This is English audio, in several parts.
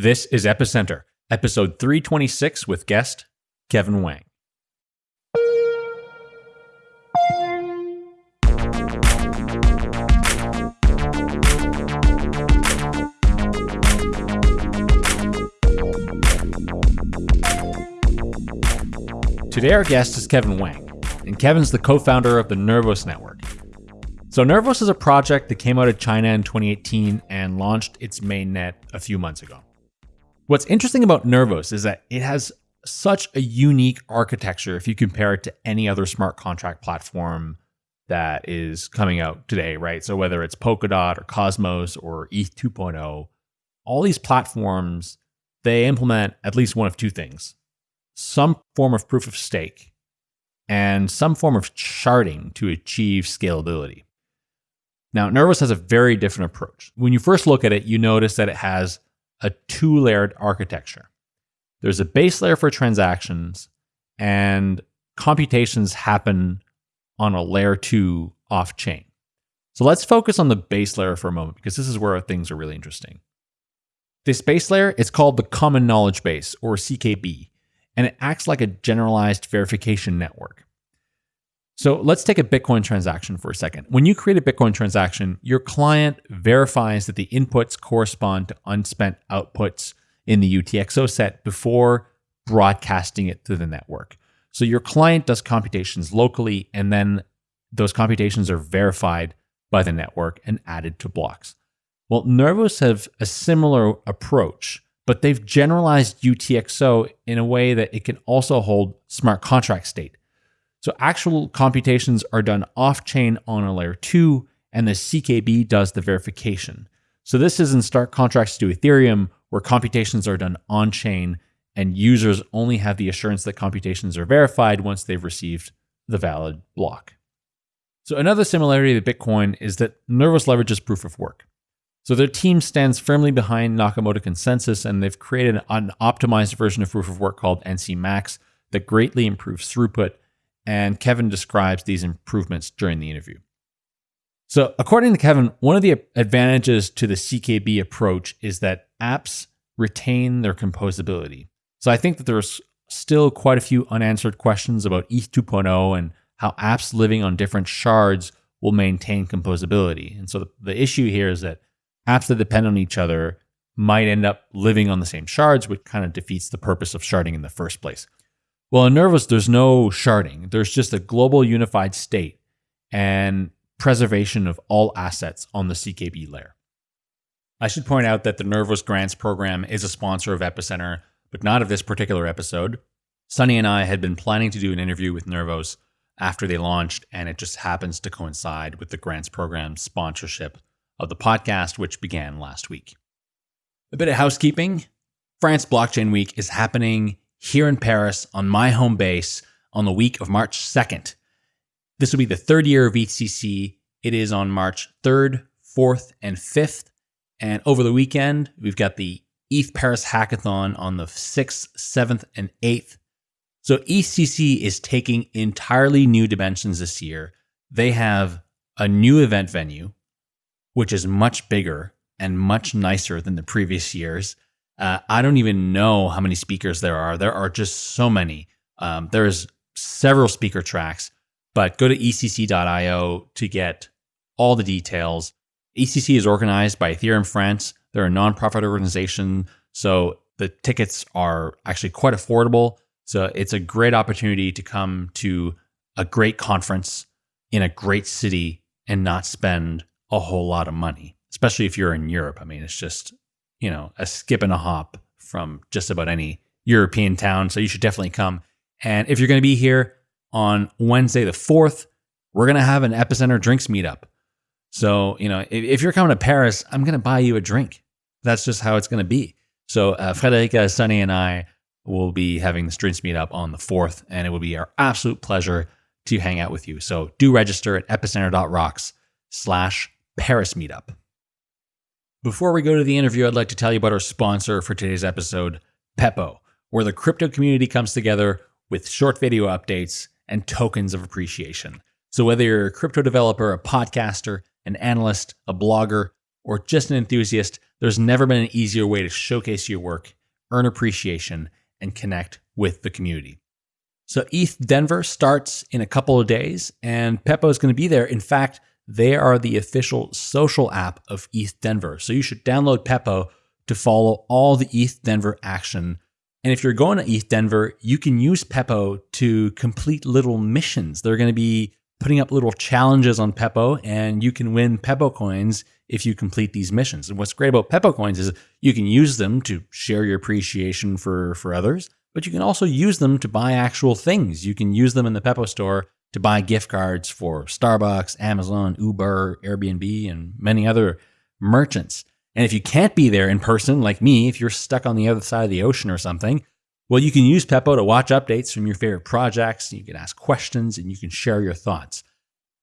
This is Epicenter, episode 326 with guest Kevin Wang. Today, our guest is Kevin Wang, and Kevin's the co founder of the Nervos Network. So, Nervos is a project that came out of China in 2018 and launched its mainnet a few months ago. What's interesting about Nervos is that it has such a unique architecture if you compare it to any other smart contract platform that is coming out today, right? So, whether it's Polkadot or Cosmos or ETH 2.0, all these platforms, they implement at least one of two things some form of proof of stake and some form of sharding to achieve scalability. Now, Nervos has a very different approach. When you first look at it, you notice that it has a two layered architecture. There's a base layer for transactions, and computations happen on a layer two off chain. So let's focus on the base layer for a moment because this is where things are really interesting. This base layer is called the Common Knowledge Base, or CKB, and it acts like a generalized verification network. So let's take a Bitcoin transaction for a second. When you create a Bitcoin transaction, your client verifies that the inputs correspond to unspent outputs in the UTXO set before broadcasting it to the network. So your client does computations locally, and then those computations are verified by the network and added to blocks. Well, Nervos have a similar approach but they've generalized UTXO in a way that it can also hold smart contract state. So actual computations are done off chain on a layer two, and the CKB does the verification. So this is in stark contrast to Ethereum, where computations are done on chain and users only have the assurance that computations are verified once they've received the valid block. So another similarity to Bitcoin is that Nervos leverages proof of work. So their team stands firmly behind Nakamoto consensus, and they've created an optimized version of proof of work called NC Max that greatly improves throughput. And Kevin describes these improvements during the interview. So, according to Kevin, one of the advantages to the CKB approach is that apps retain their composability. So, I think that there's still quite a few unanswered questions about ETH 2.0 and how apps living on different shards will maintain composability. And so, the, the issue here is that apps that depend on each other might end up living on the same shards, which kind of defeats the purpose of sharding in the first place. Well, in Nervos, there's no sharding. There's just a global unified state and preservation of all assets on the CKB layer. I should point out that the Nervos Grants program is a sponsor of Epicenter, but not of this particular episode. Sunny and I had been planning to do an interview with Nervos after they launched, and it just happens to coincide with the Grants program sponsorship of the podcast, which began last week. A bit of housekeeping France Blockchain Week is happening here in Paris on my home base on the week of March 2nd. This will be the third year of EthCC. It is on March 3rd, 4th, and 5th. And over the weekend, we've got the ETH Paris Hackathon on the 6th, 7th, and 8th. So EthCC is taking entirely new dimensions this year. They have a new event venue which is much bigger and much nicer than the previous years. Uh, I don't even know how many speakers there are. There are just so many. Um, there's several speaker tracks, but go to ethcc.io to get all the details. EthCC is organized by Ethereum France. They're a nonprofit organization, so the tickets are actually quite affordable. So it's a great opportunity to come to a great conference in a great city and not spend a whole lot of money, especially if you're in Europe. I mean, it's just, you know, a skip and a hop from just about any European town. So you should definitely come. And if you're going to be here on Wednesday, the 4th, we're going to have an Epicenter drinks meetup. So, you know, if, if you're coming to Paris, I'm going to buy you a drink. That's just how it's going to be. So, uh, Friederike, Sunny, and I will be having this drinks meetup on the 4th, and it will be our absolute pleasure to hang out with you. So, do register at epicenter.rocks slash Paris meetup. Before we go to the interview, I'd like to tell you about our sponsor for today's episode, Pepo, where the crypto community comes together with short video updates and tokens of appreciation. So, whether you're a crypto developer, a podcaster, an analyst, a blogger, or just an enthusiast, there's never been an easier way to showcase your work, earn appreciation, and connect with the community. So ETH Denver starts in a couple of days, and Pepo is going to be there. In fact, they are the official social app of ETH Denver. So you should download Pepo to follow all the ETH Denver action. And if you're going to ETH Denver, you can use Pepo to complete little missions. They're going to be putting up little challenges on Pepo, and you can win Pepo coins if you complete these missions. And what's great about Pepo coins is you can use them to share your appreciation for, for others, but you can also use them to buy actual things. You can use them in the Pepo store to buy gift cards for Starbucks, Amazon, Uber, Airbnb, and many other merchants. And if you can't be there in person, like me, if you're stuck on the other side of the ocean or something, well, you can use Pepo to watch updates from your favorite projects. You can ask questions and you can share your thoughts.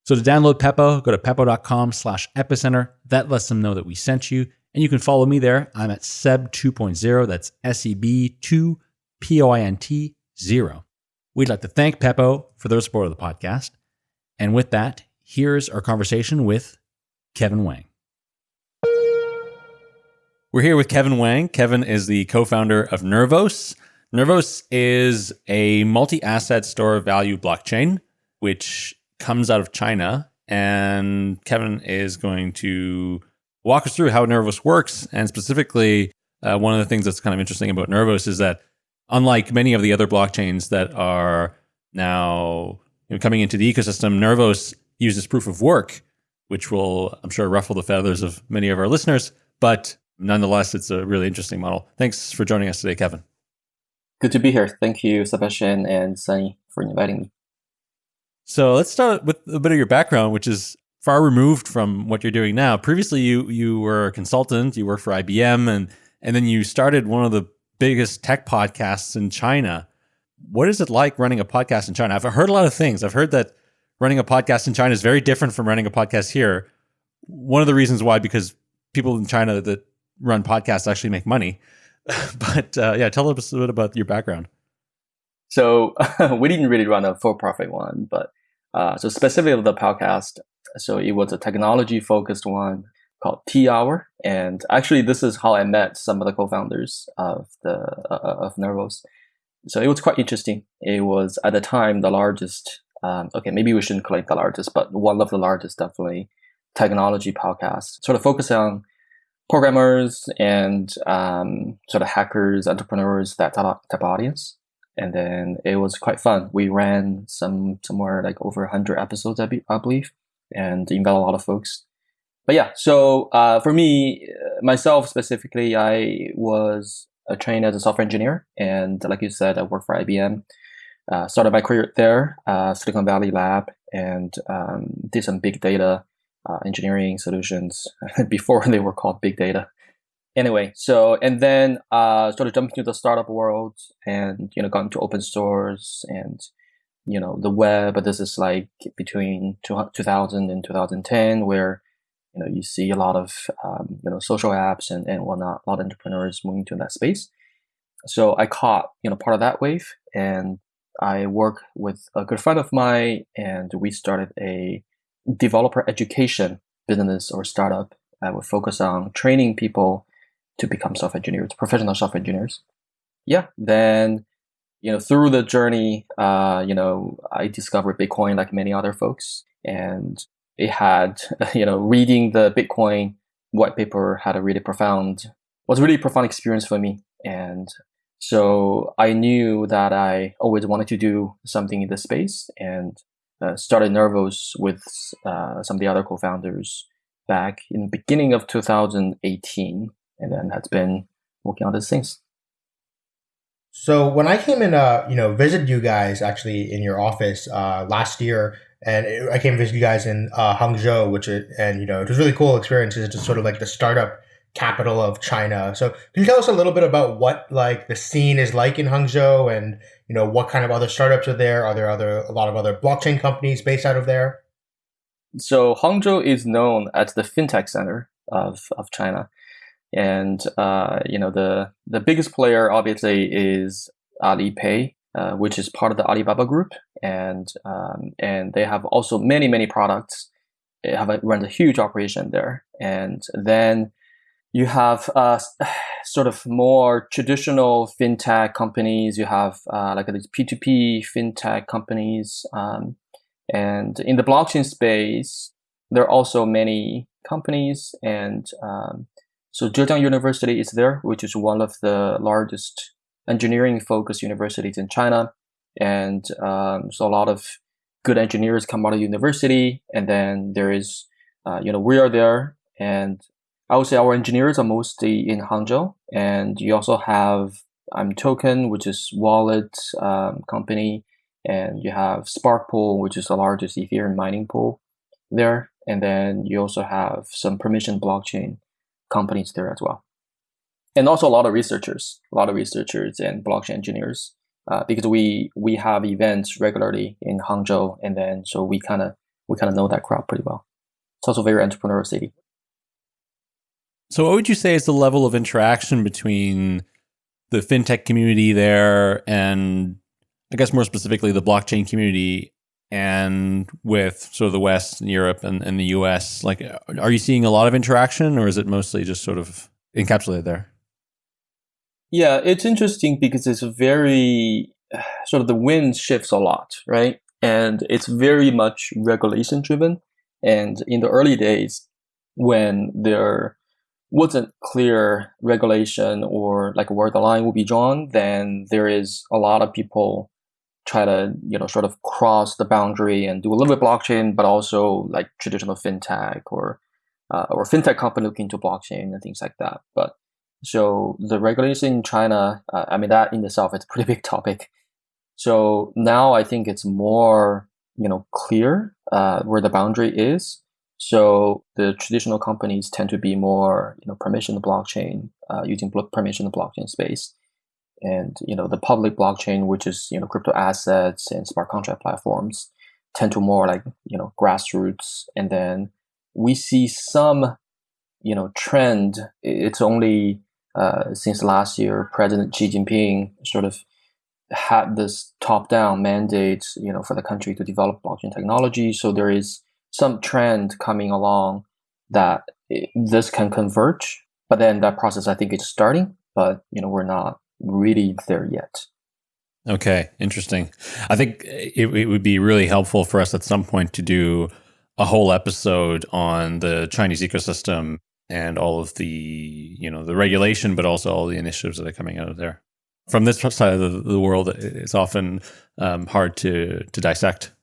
So to download Pepo, go to pepo.com slash epicenter. That lets them know that we sent you. And you can follow me there. I'm at Seb 2.0. That's S E B 2 P O I N T 0. We'd like to thank Pepo for their support of the podcast. And with that, here's our conversation with Kevin Wang. We're here with Kevin Wang. Kevin is the co founder of Nervos. Nervos is a multi asset store of value blockchain, which comes out of China. And Kevin is going to walk us through how Nervos works. And specifically, uh, one of the things that's kind of interesting about Nervos is that unlike many of the other blockchains that are now you know, coming into the ecosystem, Nervos uses proof of work, which will, I'm sure, ruffle the feathers of many of our listeners. But nonetheless, it's a really interesting model. Thanks for joining us today, Kevin. Good to be here. Thank you, Sebastien and Sunny, for inviting me. So let's start with a bit of your background, which is far removed from what you're doing now. Previously, you you were a consultant. You worked for IBM, and and then you started one of the biggest tech podcasts in China. What is it like running a podcast in China? I've heard a lot of things. I've heard that running a podcast in China is very different from running a podcast here. One of the reasons why, because people in China that run podcasts actually make money. but uh, yeah, tell us a bit about your background. So we didn't really run a for-profit one, but uh, so specifically the podcast. So it was a technology-focused one called Teahour, and actually this is how I met some of the co-founders of the uh, of Nervos. So it was quite interesting. It was at the time the largest. Um, okay, maybe we shouldn't call it the largest, but one of the largest, definitely technology podcasts. Sort of focus on programmers and um, sort of hackers, entrepreneurs, that type of audience. And then it was quite fun. We ran some somewhere like over 100 episodes, I, be, I believe, and invited a lot of folks. But yeah, so uh, for me, myself specifically, I was trained as a software engineer. And like you said, I worked for IBM. Uh, started my career there, uh, Silicon Valley Lab, and um, did some big data uh, engineering solutions before they were called big data. Anyway, so and then uh, started jumping into the startup world, and you know, got into open source and you know the web. But this is like between 2000 and 2010, where you know you see a lot of um, you know social apps and and whatnot. A lot of entrepreneurs moving to that space. So I caught you know part of that wave, and I work with a good friend of mine, and we started a developer education business or startup that would focus on training people to become software engineers, professional software engineers. Yeah, then you know through the journey, uh, you know I discovered Bitcoin like many other folks, and it had you know reading the Bitcoin white paper had a really profound was a really profound experience for me, and so I knew that I always wanted to do something in this space, and uh, started Nervos with uh, some of the other co-founders back in the beginning of 2018, and then has been working on this since. So when I came in, uh, you know, visited you guys actually in your office uh, last year, and I came visit you guys in uh, Hangzhou, which it, and you know it was really cool experience. It's sort of like the startup capital of China. So can you tell us a little bit about what like the scene is like in Hangzhou and you know what kind of other startups are there? Are there other a lot of other blockchain companies based out of there? So Hangzhou is known as the fintech center of, of China. And uh, you know the the biggest player obviously is Alipay, uh, which is part of the Alibaba group, and um, and they have also many many products They have a, a huge operation there. And then you have uh, sort of more traditional fintech companies. You have uh, like these P2P fintech companies. Um, and in the blockchain space, there are also many companies. And um, so Zhejiang University is there, which is one of the largest engineering focused universities in China. And um, so a lot of good engineers come out of university. And then there is, uh, you know, we are there. And I would say our engineers are mostly in Hangzhou. And you also have I'm um, Token, which is wallet um, company. And you have Spark Pool, which is the largest Ethereum mining pool there. And then you also have some permission blockchain companies there as well and also a lot of researchers, a lot of researchers and blockchain engineers, uh, because we we have events regularly in Hangzhou, and then so we kind of we kind of know that crowd pretty well. It's also very entrepreneurial city. So, what would you say is the level of interaction between the fintech community there and, I guess more specifically, the blockchain community and with sort of the West and Europe and, and the US? Like, are you seeing a lot of interaction or is it mostly just sort of encapsulated there? Yeah, it's interesting because it's very sort of the wind shifts a lot, right? And it's very much regulation driven. And in the early days, when there wasn't clear regulation or like where the line will be drawn, then there is a lot of people try to you know sort of cross the boundary and do a little bit blockchain, but also like traditional fintech or uh, or fintech company looking to blockchain and things like that. But so the regulation in China, uh, I mean, that in itself is a pretty big topic. So now I think it's more, you know, clear uh, where the boundary is. So the traditional companies tend to be more, you know, permission blockchain, uh, using permission blockchain space. And, you know, the public blockchain, which is, you know, crypto assets and smart contract platforms tend to more like, you know, grassroots. And then we see some, you know, trend. It's only uh, since last year, President Xi Jinping sort of had this top-down mandate, you know, for the country to develop blockchain technology. So there is some trend coming along that it, this can converge. But then that process, I think, is starting. But you know, we're not really there yet. Okay, interesting. I think it, it would be really helpful for us at some point to do a whole episode on the Chinese ecosystem and all of the you know the regulation, but also all the initiatives that are coming out of there. From this side of the, the world, it's often um, hard to to dissect.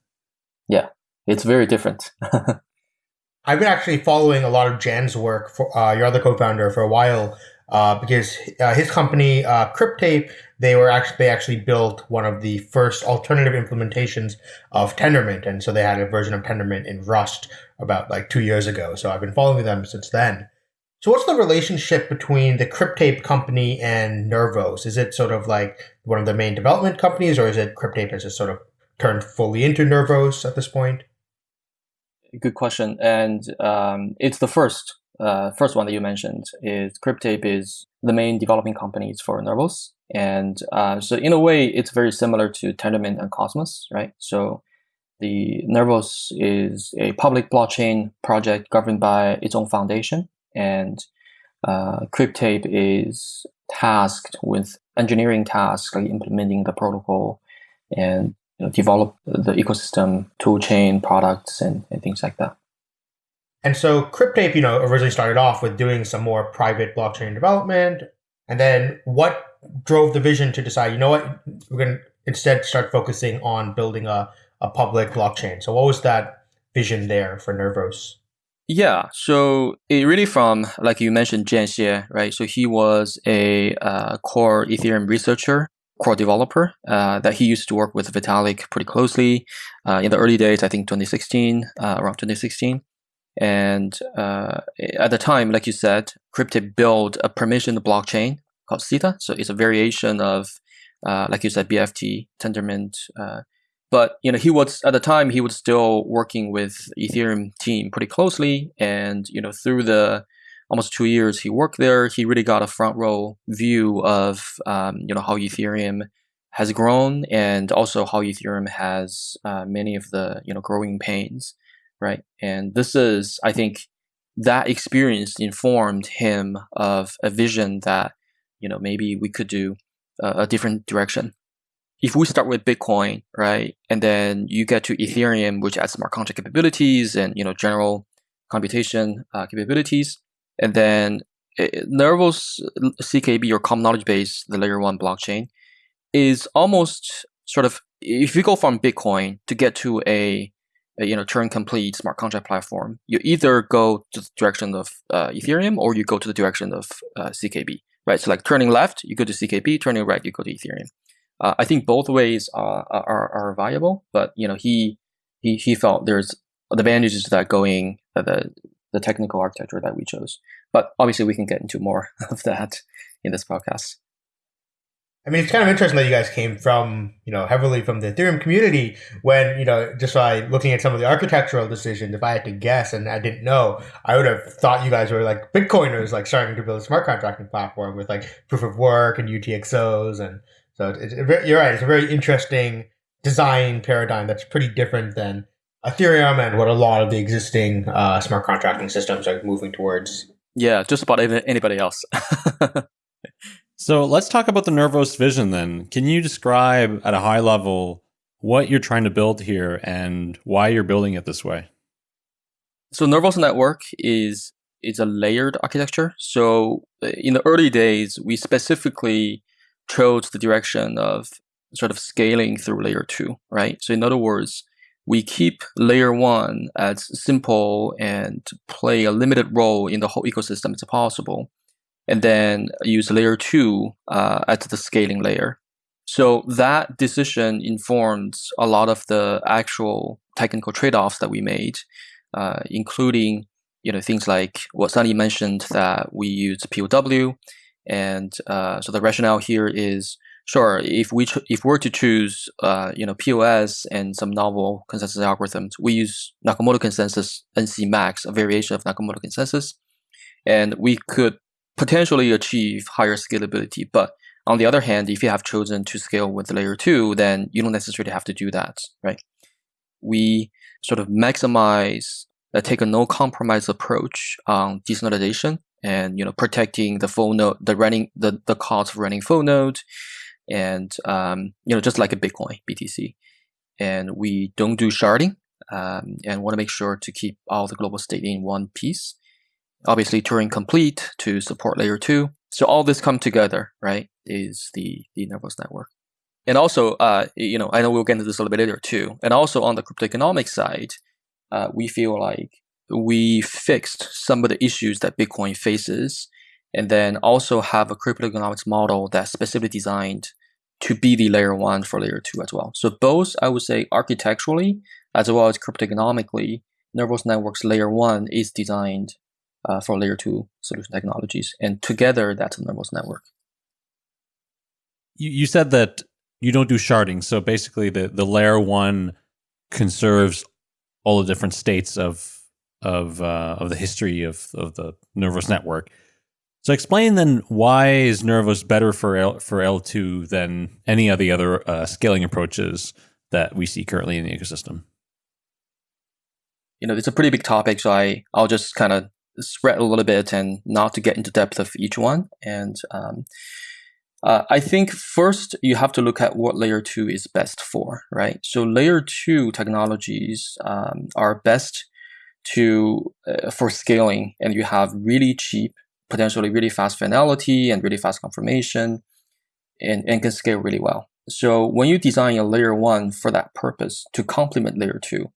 Yeah, it's very different. I've been actually following a lot of Jan's work for uh, your other co-founder for a while uh, because uh, his company uh, Cryptape they were actually they actually built one of the first alternative implementations of Tendermint, and so they had a version of Tendermint in Rust about like two years ago. So I've been following them since then. So what's the relationship between the Cryptape company and Nervos? Is it sort of like one of the main development companies, or is it Cryptape has just sort of turned fully into Nervos at this point? Good question, and um, it's the first uh, first one that you mentioned. Is Cryptape is the main developing companies for Nervos, and uh, so in a way, it's very similar to Tendermint and Cosmos, right? So the Nervos is a public blockchain project governed by its own foundation and uh, Cryptape is tasked with engineering tasks like implementing the protocol and you know, develop the ecosystem toolchain products and, and things like that. And so Cryptape, you know, originally started off with doing some more private blockchain development. And then what drove the vision to decide, you know what, we're going to instead start focusing on building a, a public blockchain. So what was that vision there for Nervos? Yeah, so it really from like you mentioned Jan Xie, right? So he was a uh, core Ethereum researcher, core developer uh, that he used to work with Vitalik pretty closely uh, in the early days. I think 2016, uh, around 2016, and uh, at the time, like you said, Cryptape built a permissioned blockchain called Cita. So it's a variation of, uh, like you said, BFT, Tendermint, but you know, he was at the time he was still working with Ethereum team pretty closely, and you know, through the almost two years he worked there, he really got a front row view of um, you know how Ethereum has grown and also how Ethereum has uh, many of the you know growing pains, right? And this is, I think, that experience informed him of a vision that, you know, maybe we could do a, a different direction. If we start with Bitcoin, right, and then you get to Ethereum, which adds smart contract capabilities and you know general computation uh, capabilities, and then Nervos CKB or common knowledge base, the layer one blockchain, is almost sort of if you go from Bitcoin to get to a, a you know Turing complete smart contract platform, you either go to the direction of uh, Ethereum or you go to the direction of uh, CKB, right? So like turning left, you go to CKB; turning right, you go to Ethereum. Uh, I think both ways are, are are viable, but you know he he he felt there's the advantages to that going uh, the the technical architecture that we chose. But obviously, we can get into more of that in this podcast. I mean, it's kind of interesting that you guys came from, you know, heavily from the Ethereum community when, you know, just by looking at some of the architectural decisions, if I had to guess and I didn't know, I would have thought you guys were like Bitcoiners, like starting to build a smart contracting platform with like proof of work and UTXOs. And so it's, it's, you're right. It's a very interesting design paradigm that's pretty different than Ethereum and what a lot of the existing uh, smart contracting systems are moving towards. Yeah, just about anybody else. so let's talk about the Nervos vision then. Can you describe at a high level what you're trying to build here and why you're building it this way? So Nervos Network is is a layered architecture. So uh, in the early days, we specifically chose the direction of sort of scaling through layer two, right? So in other words, we keep layer one as simple and play a limited role in the whole ecosystem as possible, and then use layer two uh, as the scaling layer. So that decision informs a lot of the actual technical trade-offs that we made, uh, including you know things like what Sunny mentioned that we use POW, and uh, so the rationale here is Sure. If we if we're to choose, uh, you know, POS and some novel consensus algorithms, we use Nakamoto consensus NC max, a variation of Nakamoto consensus, and we could potentially achieve higher scalability. But on the other hand, if you have chosen to scale with layer two, then you don't necessarily have to do that, right? We sort of maximize, uh, take a no compromise approach on decentralization and you know protecting the full node, the running the the cost of running full node and um, you know just like a Bitcoin BTC. And we don't do sharding, um, and want to make sure to keep all the global state in one piece. Obviously, Turing complete to support layer two. So all this come together, right? Is the the Nervos network. And also, uh, you know, I know we'll get into this a little bit later too. And also on the crypto economic side, uh, we feel like we fixed some of the issues that Bitcoin faces and then also have a cryptoeconomics model that's specifically designed to be the layer one for layer two as well. So both, I would say, architecturally as well as cryptoeconomically, Nervos Networks layer one is designed uh, for layer two solution technologies, and together that's a Nervos network. You, you said that you don't do sharding, so basically the the layer one conserves all the different states of of uh, of the history of of the Nervos network. So explain then why is Nervos better for L, for L2 than any of the other uh, scaling approaches that we see currently in the ecosystem? You know, it's a pretty big topic, so I I'll just kind of spread a little bit and not to get into depth of each one. And um, uh, I think first you have to look at what layer two is best for, right? So layer two technologies um, are best to uh, for scaling, and you have really cheap potentially really fast finality and really fast confirmation and, and can scale really well. So when you design a layer one for that purpose to complement layer two,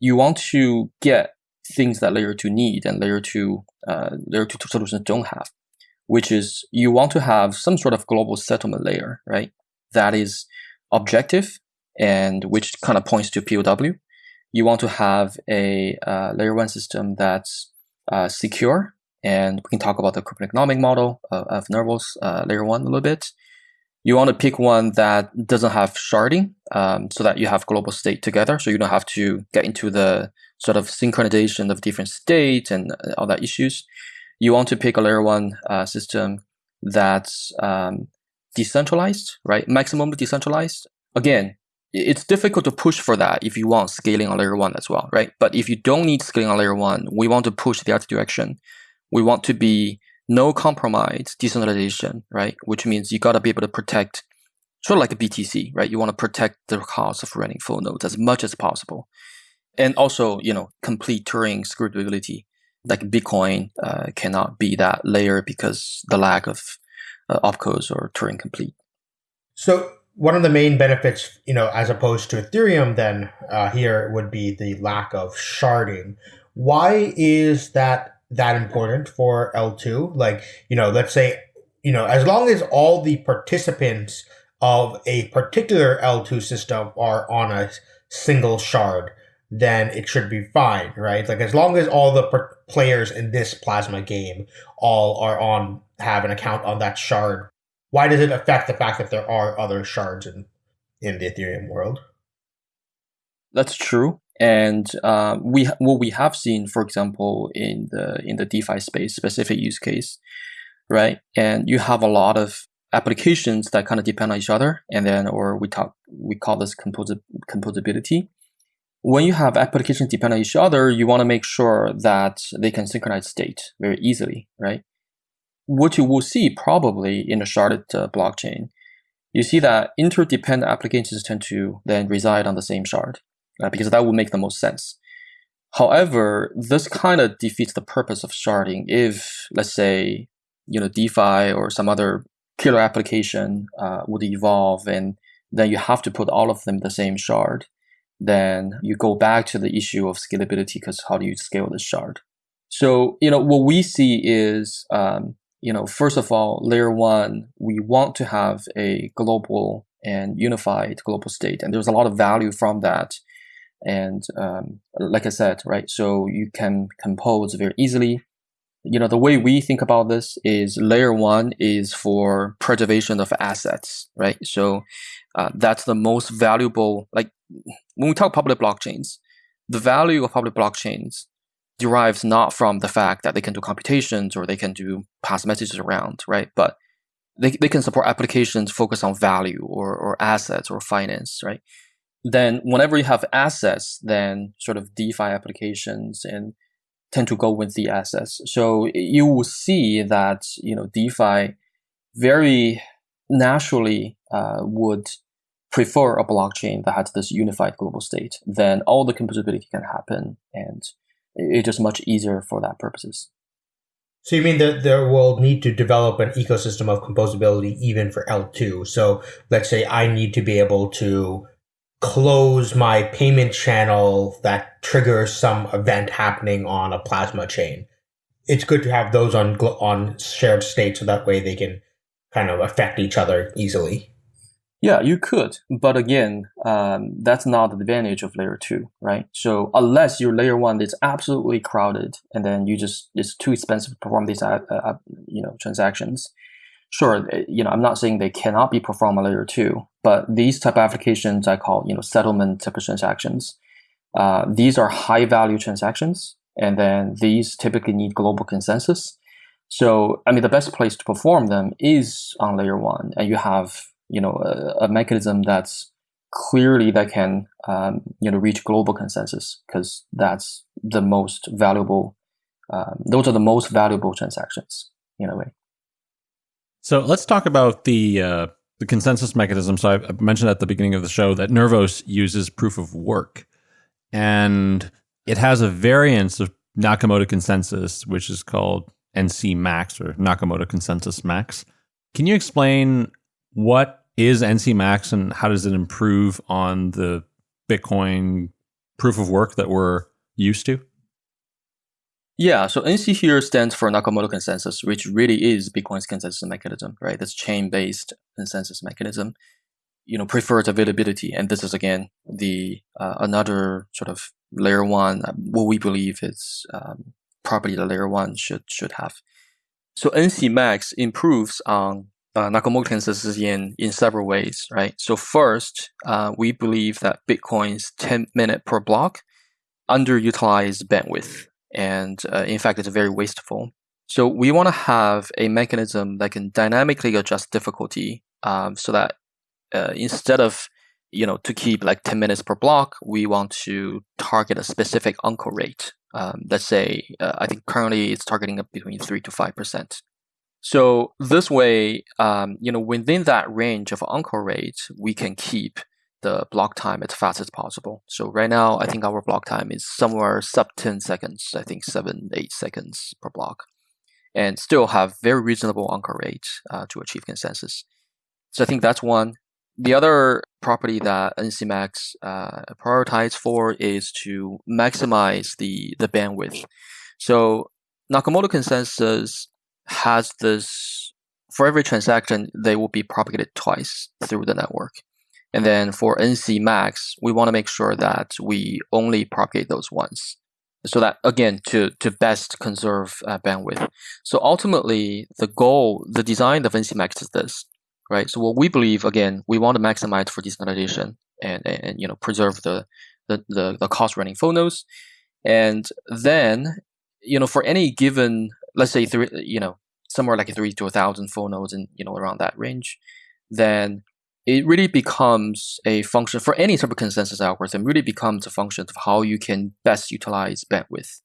you want to get things that layer two need and layer two uh, layer two solutions don't have, which is you want to have some sort of global settlement layer, right? That is objective and which kind of points to POW. You want to have a uh, layer one system that's uh, secure and we can talk about the economic model of, of Nervos uh, layer one a little bit. You want to pick one that doesn't have sharding, um, so that you have global state together, so you don't have to get into the sort of synchronization of different states and uh, all that issues. You want to pick a layer one uh, system that's um, decentralized, right? Maximum decentralized. Again, it's difficult to push for that if you want scaling on layer one as well, right? But if you don't need scaling on layer one, we want to push the other direction. We want to be no compromise decentralization, right? Which means you got to be able to protect, sort of like a BTC, right? You want to protect the cost of running full nodes as much as possible, and also, you know, complete Turing scalability. Like Bitcoin uh, cannot be that layer because the lack of uh, opcodes or Turing complete. So one of the main benefits, you know, as opposed to Ethereum, then uh, here would be the lack of sharding. Why is that that important for L2? Like, you know, let's say, you know, as long as all the participants of a particular L2 system are on a single shard, then it should be fine, right? Like as long as all the players in this plasma game all are on have an account on that shard, why does it affect the fact that there are other shards in in the Ethereum world? That's true, and uh, we what we have seen, for example, in the in the DeFi space, specific use case, right? And you have a lot of applications that kind of depend on each other, and then or we talk we call this composi- composability. When you have applications depend on each other, you want to make sure that they can synchronize state very easily, right? What you will see probably in a sharded uh, blockchain, you see that interdependent applications tend to then reside on the same shard uh, because that would make the most sense. However, this kind of defeats the purpose of sharding if, let's say, you know, DeFi or some other killer application uh, would evolve and then you have to put all of them the same shard. Then you go back to the issue of scalability because how do you scale this shard? So, you know, what we see is um, you know, first of all, layer one, we want to have a global and unified global state, and there's a lot of value from that. And um, like I said, right, so you can compose very easily. You know, the way we think about this is layer one is for preservation of assets, right? So uh, that's the most valuable. Like when we talk public blockchains, the value of public blockchains derives not from the fact that they can do computations or they can do pass messages around, right? But they, they can support applications focused on value or, or assets or finance, right? Then whenever you have assets, then sort of DeFi applications and tend to go with the assets. So you will see that, you know, DeFi very naturally uh, would prefer a blockchain that has this unified global state. Then all the composability can happen and it's just much easier for that purposes. So you mean that there will need to develop an ecosystem of composability even for L2. So let's say I need to be able to close my payment channel that triggers some event happening on a plasma chain. It's good to have those on on shared state so that way they can kind of affect each other easily. Yeah, you could, but again, um, that's not the advantage of layer two, right? So unless your layer one is absolutely crowded, and then you just it's too expensive to perform these uh, uh, you know transactions. Sure, eh, you know I'm not saying they cannot be performed on layer two, but these type of applications I call you know settlement type of transactions. Uh, these are high value transactions, and then these typically need global consensus. So I mean the best place to perform them is on layer one, and you have you know a, a mechanism that's clearly that can um, you know reach global consensus because that's the most valuable um, those are the most valuable transactions in a way. So let's talk about the uh, the consensus mechanism. So I, mentioned at the beginning of the show that nervos uses proof of work and it has a variance of nakamoto consensus which is called nc max or nakamoto consensus max. Can you explain what is NC Max and how does it improve on the Bitcoin proof of work that we're used to? Yeah, so NC here stands for Nakamoto consensus, which really is Bitcoin's consensus mechanism, right? This chain-based consensus mechanism. You know, preferred availability, and this is again the uh, another sort of layer one. Uh, what we believe is um, property that layer one should should have. So NC Max improves on uh, Nakamoto consensus in, in several ways, right? So first, uh, we believe that Bitcoin's 10 minute per block underutilized bandwidth. And uh, in fact, it's very wasteful. So we want to have a mechanism that can dynamically adjust difficulty um, so that uh, instead of you know, to keep like 10 minutes per block, we want to target a specific uncle rate. Um, let's say, uh, I think currently it's targeting up between 3 to 5%. So this way, um, you know, within that range of uncle rate, we can keep the block time as fast as possible. So right now, I think our block time is somewhere sub 10 seconds, I think 7, 8 seconds per block, and still have very reasonable uncle rate uh, to achieve consensus. So I think that's one. The other property that NCMax uh, prioritize for is to maximize the, the bandwidth. So Nakamoto consensus has this, for every transaction, they will be propagated twice through the network. And then for NC max, we want to make sure that we only propagate those once. So that again, to, to best conserve uh, bandwidth. So ultimately, the goal, the design of NC max is this, right? So what we believe, again, we want to maximize for decentralization and, and, and you know, preserve the, the, the, the cost running full nodes. And then, you know, for any given, let's say three, you know, somewhere like a three to a thousand full nodes and, you know, around that range, then it really becomes a function for any type of consensus algorithm, really becomes a function of how you can best utilize bandwidth.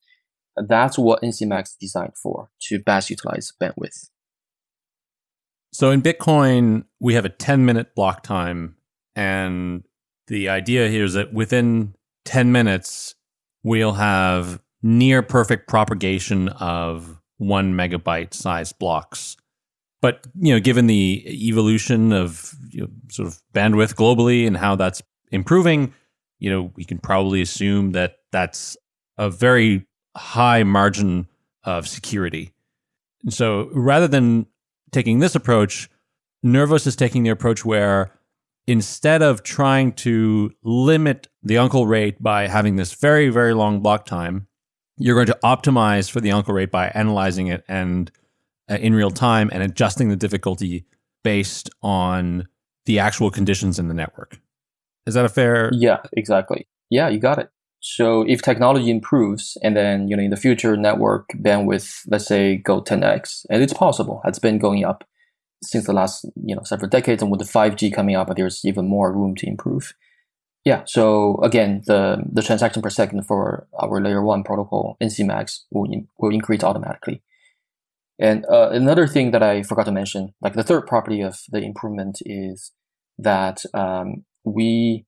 That's what NCMax is designed for, to best utilize bandwidth. So in Bitcoin, we have a 10 minute block time. And the idea here is that within 10 minutes, we'll have near perfect propagation of one megabyte size blocks but you know, given the evolution of you know, sort of bandwidth globally and how that's improving, you know, we can probably assume that that's a very high margin of security. And so rather than taking this approach, Nervos is taking the approach where instead of trying to limit the uncle rate by having this very, very long block time, you're going to optimize for the uncle rate by analyzing it and uh, in real time and adjusting the difficulty based on the actual conditions in the network. Is that a fair? Yeah, exactly. Yeah, you got it. So if technology improves and then, you know, in the future network bandwidth, let's say go 10x, and it's possible, it's been going up since the last, you know, several decades. And with the 5G coming up, there's even more room to improve. Yeah. So again, the, the transaction per second for our layer one protocol, NCMax, will, in, will increase automatically. And uh, another thing that I forgot to mention, like the third property of the improvement is that um, we,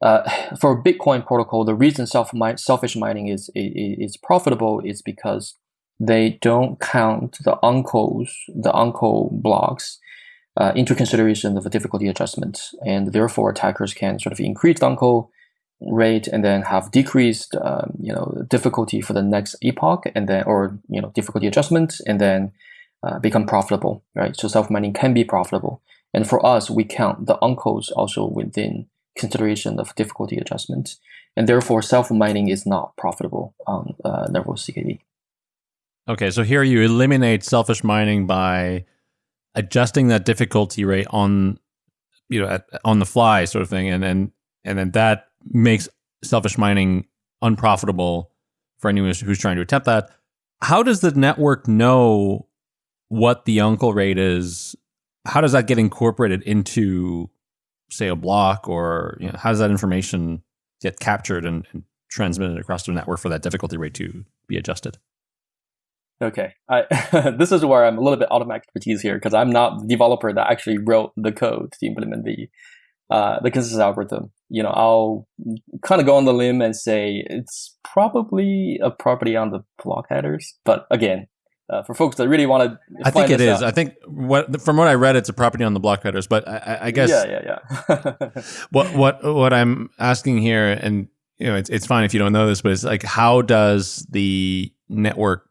uh, for Bitcoin protocol, the reason self selfish mining is, is, is profitable is because they don't count the uncles, the uncle blocks uh, into consideration of the difficulty adjustment, and therefore attackers can sort of increase uncle rate and then have decreased um, you know difficulty for the next epoch and then or you know difficulty adjustment and then uh, become profitable right? So self mining can be profitable. And for us we count the uncles also within consideration of difficulty adjustment. And therefore self mining is not profitable on uh, Nervos CKB. Okay, so here you eliminate selfish mining by adjusting that difficulty rate on you know at, on the fly sort of thing and then and then that makes selfish mining unprofitable for anyone who's trying to attempt that. How does the network know what the uncle rate is? How does that get incorporated into, say, a block, or you know, how does that information get captured and, and transmitted across the network for that difficulty rate to be adjusted? Okay, I, this is where I'm a little bit out of my expertise here because I'm not the developer that actually wrote the code to implement the uh, the consensus algorithm. You know, I'll kind of go on the limb and say it's probably a property on the block headers. But again, uh, for folks that really want to, I think it is. Out, I think what from what I read, it's a property on the block headers. But I, I guess, yeah, yeah, yeah. what what what I'm asking here, and you know, it's it's fine if you don't know this, but it's like, how does the network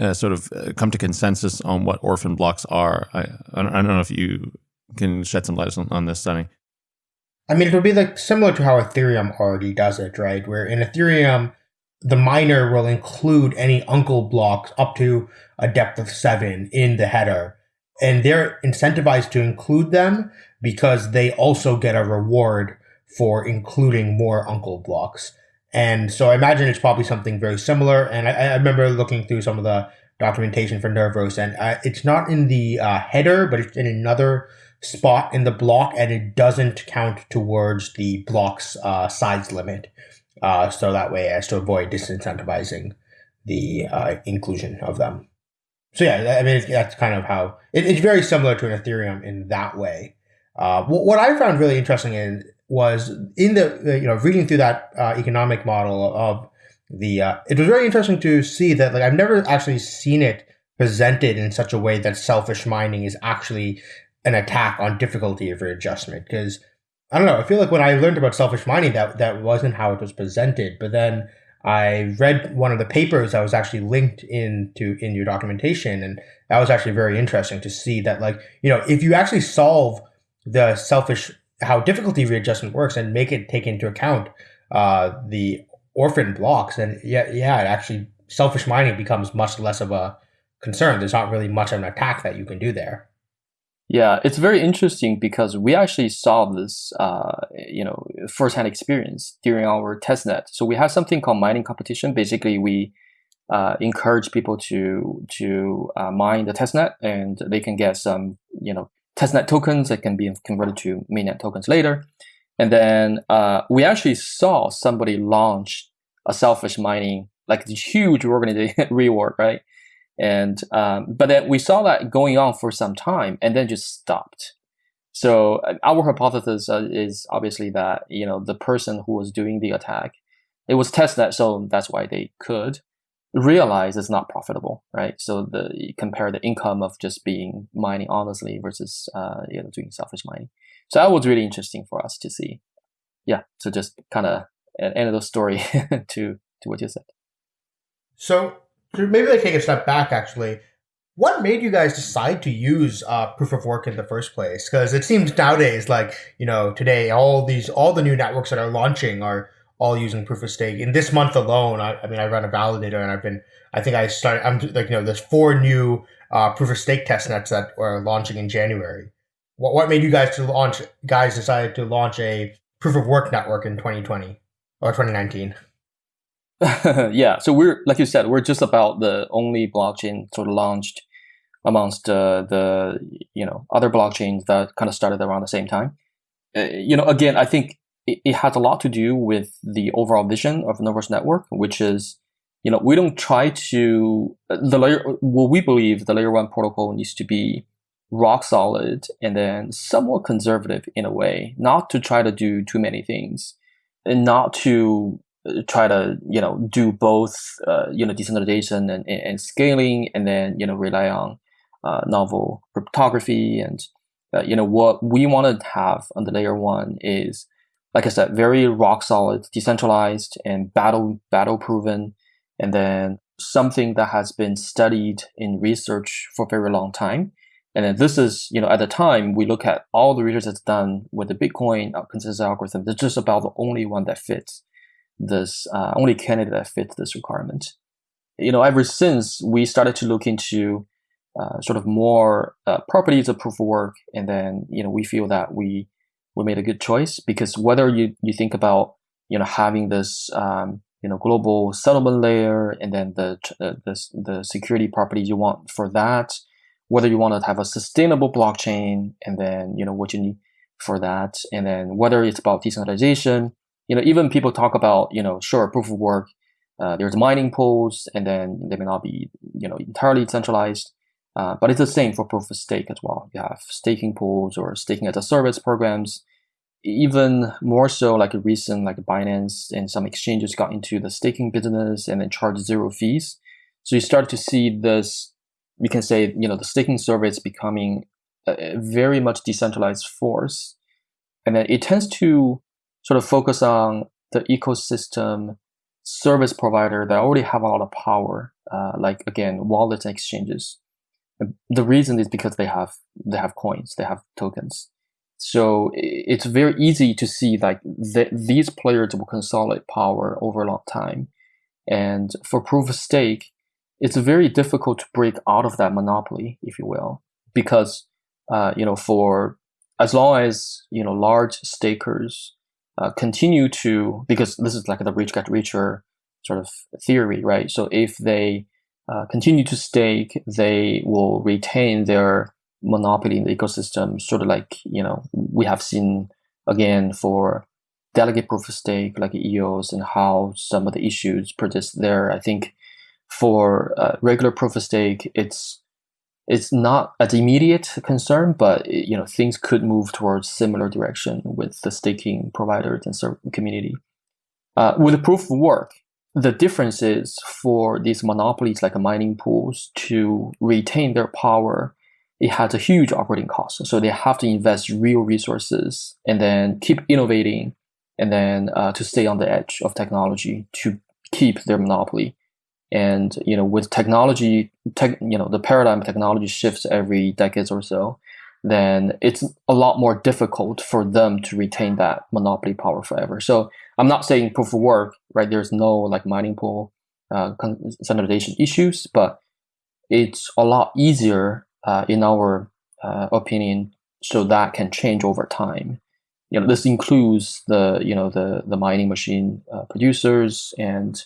uh, sort of uh, come to consensus on what orphan blocks are? I I don't, know if you can shed some light on, on this, Sunny. I mean, it would be like similar to how Ethereum already does it, right? Where in Ethereum, the miner will include any uncle blocks up to a depth of seven in the header. And they're incentivized to include them because they also get a reward for including more uncle blocks. And so I imagine it's probably something very similar. And I, I remember looking through some of the documentation for Nervos, and uh, it's not in the uh, header, but it's in another spot in the block and it doesn't count towards the block's uh, size limit. Uh, so that way as to avoid disincentivizing the uh, inclusion of them. So yeah, I mean that's kind of how it, it's very similar to an Ethereum in that way. Uh, what, what I found really interesting in was in the you know reading through that uh, economic model of the uh, it was very interesting to see that like I've never actually seen it presented in such a way that selfish mining is actually an attack on difficulty of readjustment. Because I don't know I feel like when I learned about selfish mining that that wasn't how it was presented. But then I read one of the papers that was actually linked into in your documentation, and that was actually very interesting to see that, like, you know, if you actually solve the selfish how difficulty readjustment works and make it take into account uh, the orphan blocks, And yeah, yeah, actually selfish mining becomes much less of a concern. There's not really much of an attack that you can do there. Yeah, it's very interesting because we actually saw this, uh, you know, firsthand experience during our testnet. So we have something called mining competition. Basically, we uh, encourage people to to uh, mine the testnet, and they can get some, you know, testnet tokens that can be converted to mainnet tokens later. And then uh, we actually saw somebody launch a selfish mining, like this huge organization rework, right? And um, but then we saw that going on for some time, and then just stopped. So uh, our hypothesis uh, is obviously that you know the person who was doing the attack, it was testnet, so that's why they could realize it's not profitable, right? So the compare the income of just being mining honestly versus uh, you know doing selfish mining. So that was really interesting for us to see. Yeah, so just kind of end of the story to to what you said. So maybe like take a step back actually what made you guys decide to use uh, proof of work in the first place because it seems nowadays like you know today all these all the new networks that are launching are all using proof of stake. In this month alone i, I mean i run a validator and i've been i think i started i'm like you know there's four new uh, proof of stake test nets that are launching in january. What, what made you guys to launch guys decided to launch a proof of work network in 2020 or 2019 yeah, so we're like you said, we're just about the only blockchain sort of launched amongst uh, the you know other blockchains that kind of started around the same time. Uh, you know, again, I think it, it, has a lot to do with the overall vision of Nervos Network, which is you know we don't try to the layer. What we believe the layer one protocol needs to be rock solid and then somewhat conservative in a way, not to try to do too many things, and not to try to you know do both uh, you know decentralization and, and, scaling and then you know rely on uh, novel cryptography and uh, you know what we want to have on the layer one is like I said very rock solid decentralized and battle battle proven and then something that has been studied in research for a very long time and then this is you know at the time we look at all the research that's done with the Bitcoin consensus algorithm it's just about the only one that fits this uh, only candidate that fits this requirement. You know, ever since we started to look into uh, sort of more uh, properties of proof of work, and then you know we feel that we we made a good choice because whether you you think about you know having this um, you know global settlement layer and then the uh, the the security properties you want for that, whether you want to have a sustainable blockchain, and then you know what you need for that, and then whether it's about decentralization you know, even people talk about, you know, sure, proof of work, uh, there's mining pools, and then they may not be, you know, entirely centralized. Uh, but it's the same for proof of stake as well. You have staking pools or staking as a service programs. Even more so, like a recent, like Binance and some exchanges got into the staking business and then charge zero fees. So you start to see this. We can say, you know, the staking service becoming a very much decentralized force, and then it tends to sort of focus on the ecosystem service provider that already have a lot of power, uh, like again wallets and exchanges. The reason is because they have they have coins, they have tokens. So it's very easy to see like th- these players will consolidate power over a long time. And for proof of stake, it's very difficult to break out of that monopoly, if you will, because uh, you know for as long as you know large stakers uh, continue to because this is like the rich get richer sort of theory, right? So if they uh, continue to stake, they will retain their monopoly in the ecosystem, sort of like you know we have seen again for delegate proof of stake like EOS and how some of the issues persist there. I think for uh, regular proof of stake, it's it's not as immediate concern, but you know things could move towards similar direction with the staking providers and community. Uh, with proof of work, the difference is for these monopolies like mining pools to retain their power, it has a huge operating cost. So they have to invest real resources and then keep innovating and then uh, to stay on the edge of technology to keep their monopoly. And you know, with technology, tech, you know, the paradigm technology shifts every decades or so. Then it's a lot more difficult for them to retain that monopoly power forever. So I'm not saying proof of work, right? There's no like mining pool uh, standardization issues, but it's a lot easier uh, in our uh, opinion, so that can change over time. You know, this includes the you know the the mining machine uh, producers and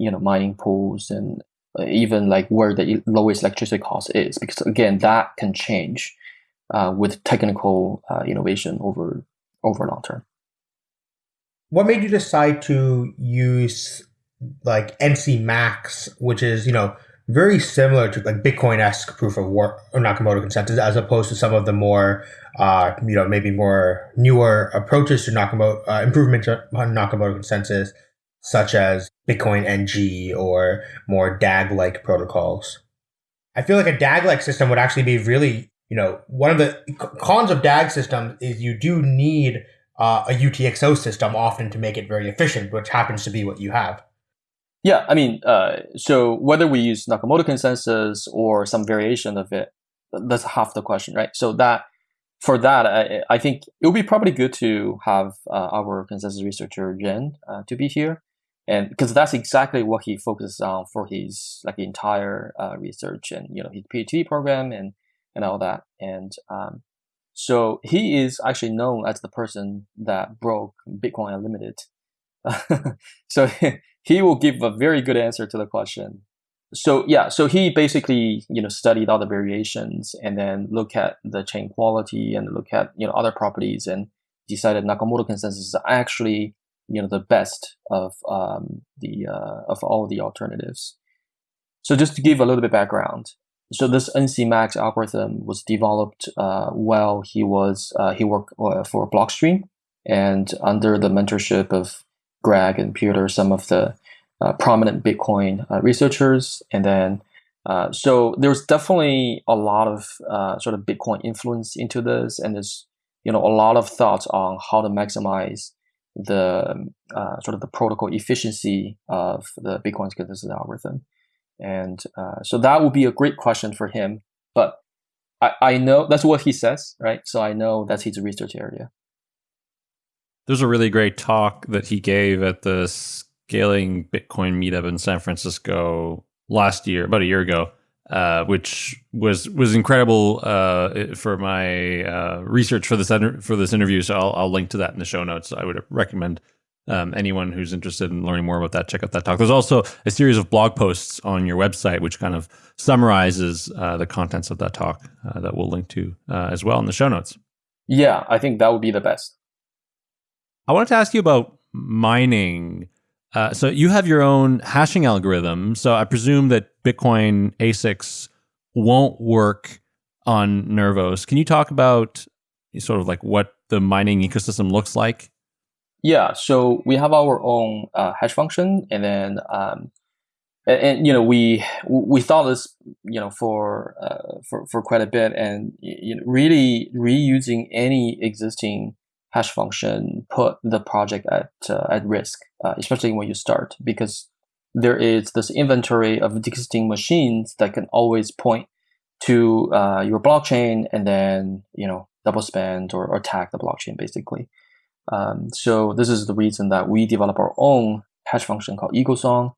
you know mining pools and uh, even like where the lowest electricity cost is because again that can change uh, with technical uh, innovation over over long term what made you decide to use like nc max which is you know very similar to like bitcoin-esque proof of work or nakamoto consensus as opposed to some of the more uh, you know maybe more newer approaches to nakamoto uh, improvements on nakamoto consensus such as Bitcoin NG or more DAG like protocols. I feel like a DAG like system would actually be really, you know, one of the cons of DAG systems is you do need uh, a UTXO system often to make it very efficient, which happens to be what you have. Yeah, I mean, uh, so whether we use Nakamoto consensus or some variation of it, that's half the question, right? So that for that, I, I think it would be probably good to have uh, our consensus researcher Ren uh, to be here and because that's exactly what he focuses on for his like entire uh, research and you know his PhD program and and all that. And um, so he is actually known as the person that broke Bitcoin Unlimited. so he will give a very good answer to the question. So yeah, so he basically you know studied all the variations and then look at the chain quality and look at you know other properties and decided Nakamoto consensus is actually you know the best of um, the uh, of all the alternatives. So just to give a little bit background, so this NC Max algorithm was developed uh, while he was uh, he worked uh, for Blockstream and under the mentorship of Greg and Peter, some of the uh, prominent Bitcoin uh, researchers, and then. so there's definitely a lot of sort of Bitcoin influence into this, and there's you know a lot of thoughts on how to maximize the uh, sort of the protocol efficiency of the Bitcoin consensus algorithm. And uh, so that would be a great question for him. But I, I know that's what he says, right? So I know that's his research area. There's a really great talk that he gave at the Scaling Bitcoin meetup in San Francisco last year, about a year ago, uh, which was was incredible uh, for my uh, research for this for this interview. So I'll, I'll, link to that in the show notes. I would recommend um, anyone who's interested in learning more about that check out that talk. There's also a series of blog posts on your website which kind of summarizes uh, the contents of that talk uh, that we'll link to as well in the show notes. Yeah, I think that would be the best. I wanted to ask you about mining. Uh, so you have your own hashing algorithm. So I presume that Bitcoin ASICs won't work on Nervos. Can you talk about sort of like what the mining ecosystem looks like? Yeah, so we have our own uh, hash function, and then um, and, and, you know we we thought this you know for uh, for for quite a bit, and you know really reusing any existing hash function put the project at uh, at risk, uh, especially when you start, because there is this inventory of existing machines that can always point to uh, your blockchain and then you know double spend or, or attack the blockchain basically. Um, so this is the reason that we develop our own hash function called EagleSong.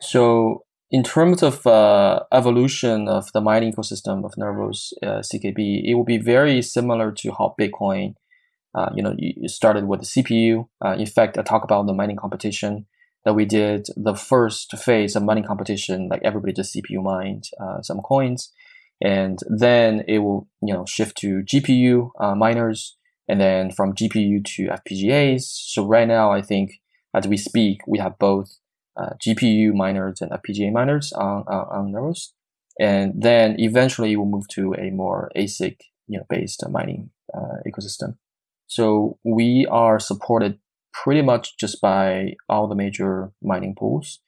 So in terms of uh, evolution of the mining ecosystem of Nervos uh, CKB, it will be very similar to how Bitcoin uh, you know, you started with the CPU. Uh, in fact, I talk about the mining competition that we did. The first phase of mining competition, like everybody just CPU mined uh, some coins, and then it will you know shift to GPU uh, miners, and then from GPU to FPGAs. So right now, I think as we speak, we have both uh, GPU miners and FPGA miners on on, Nervos, and then eventually we'll move to a more ASIC you know based mining ecosystem. So we are supported pretty much just by all the major mining pools.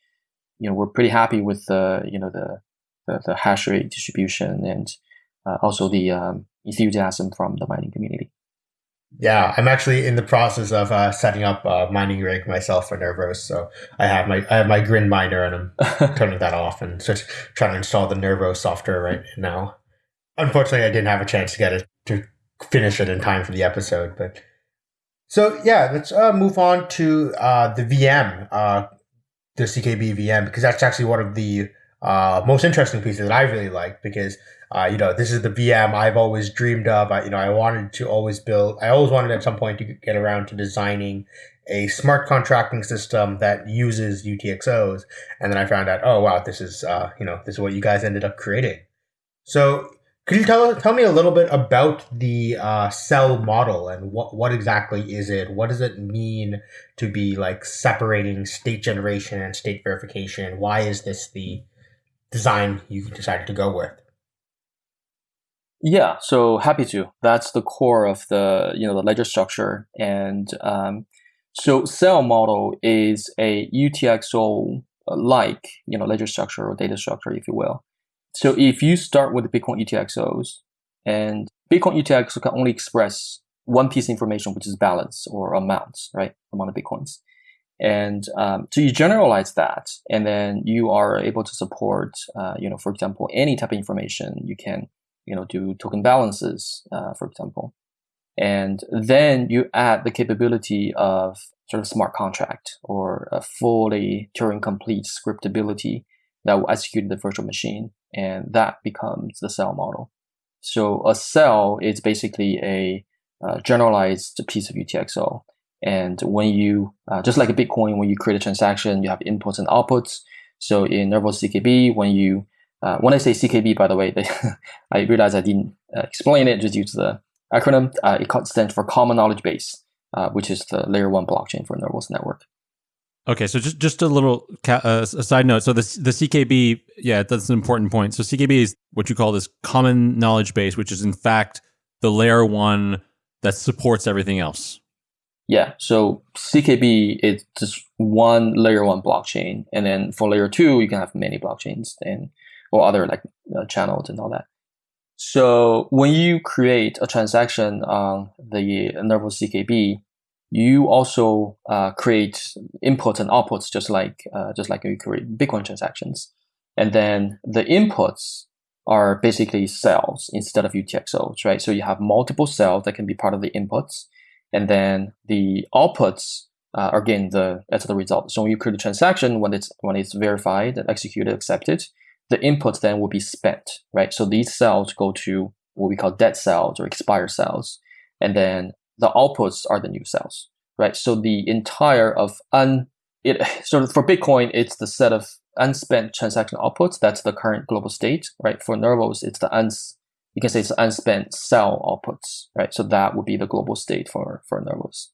You know, we're pretty happy with the you know the the, the hash rate distribution and uh, also the um, enthusiasm from the mining community. Yeah, I'm actually in the process of uh, setting up a mining rig myself for Nervos. So I have my I have my Grin miner and I'm turning that off and just trying to install the Nervos software right now. Unfortunately, I didn't have a chance to get it finish it in time for the episode, but so yeah, let's uh, move on to uh, the VM, uh, the CKB VM, because that's actually one of the uh, most interesting pieces that I really like because uh, you know this is the VM I've always dreamed of. I, you know, I wanted to always build. I always wanted at some point to get around to designing a smart contracting system that uses UTXOs, and then I found out, oh wow, this is uh, you know this is what you guys ended up creating. So could you tell tell me a little bit about the uh, cell model and what what exactly is it? What does it mean to be like separating state generation and state verification? Why is this the design you decided to go with? Yeah, so happy to. That's the core of the you know the ledger structure, and um, so cell model is a UTXO like you know ledger structure or data structure, if you will. So if you start with the Bitcoin UTXOs, and Bitcoin UTXO can only express one piece of information, which is balance or amounts, right, amount of Bitcoins. And um, so you generalize that, and then you are able to support, uh, you know, for example, any type of information. You can, you know, do token balances, uh, for example, and then you add the capability of sort of smart contract or a fully Turing complete scriptability that will execute the virtual machine, and that becomes the cell model. So a cell is basically a uh, generalized piece of UTXO and when you, uh, just like a Bitcoin, when you create a transaction, you have inputs and outputs. So in Nervos CKB, when you, uh, when I say CKB, by the way, they, I realize I didn't uh, explain it, just use the acronym. Uh, it stands for Common Knowledge Base, uh, which is the layer one blockchain for Nervos network. Okay, so just just a little uh, a side note. So the the CKB, yeah, that's an important point. So CKB is what you call this common knowledge base, which is in fact the layer one that supports everything else. Yeah, so CKB is just one layer one blockchain, and then for layer two, you can have many blockchains and or other like uh, channels and all that. So when you create a transaction on the Nervos CKB, you also uh, create inputs and outputs just like uh, just like you create Bitcoin transactions, and then the inputs are basically cells instead of UTXOs, right? So you have multiple cells that can be part of the inputs and then the outputs uh, are again the as the result. So when you create a transaction, when it's when it's verified and executed, accepted, the inputs then will be spent, right? So these cells go to what we call dead cells or expired cells, and then the outputs are the new cells, right? So the entire of un it so for Bitcoin, it's the set of unspent transaction outputs. That's the current global state, right? For Nervos, it's the uns you can say it's unspent cell outputs, right? So that would be the global state for, for Nervos.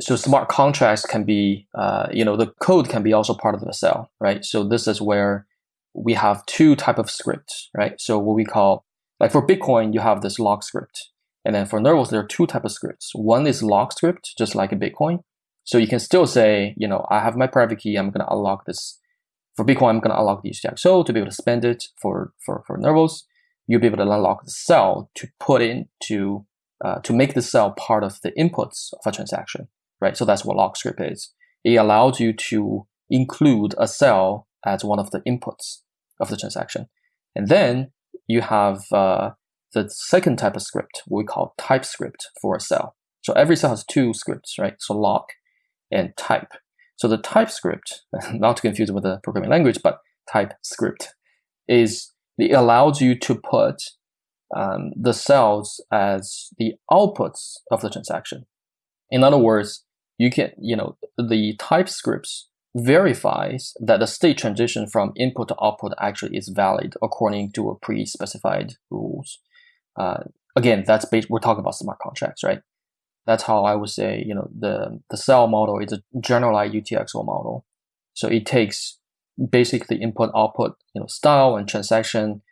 So smart contracts can be, uh, you know, the code can be also part of the cell, right? So this is where we have two type of scripts, right? So what we call, like for Bitcoin, you have this lock script. And then for Nervos, there are two type of scripts. One is lock script, just like a Bitcoin. So you can still say, you know, I have my private key. I'm going to unlock this. For Bitcoin, I'm going to unlock the UTXO to be able to spend it for, for, for Nervos you'll be able to unlock the cell to put into uh, to make the cell part of the inputs of a transaction, right? So that's what lock script is. It allows you to include a cell as one of the inputs of the transaction, and then you have uh, the second type of script we call TypeScript for a cell. So every cell has two scripts, right? So lock and type. So the TypeScript, not to confuse with the programming language, but type script is it allows you to put um, the cells as the outputs of the transaction. In other words, you can, you know, the TypeScript verifies that the state transition from input to output actually is valid according to a pre-specified rules. Uh, again, that's based, we're talking about smart contracts, right? That's how I would say, you know, the, the cell model is a generalized UTXO model. So it takes basically input output, you know, style and transaction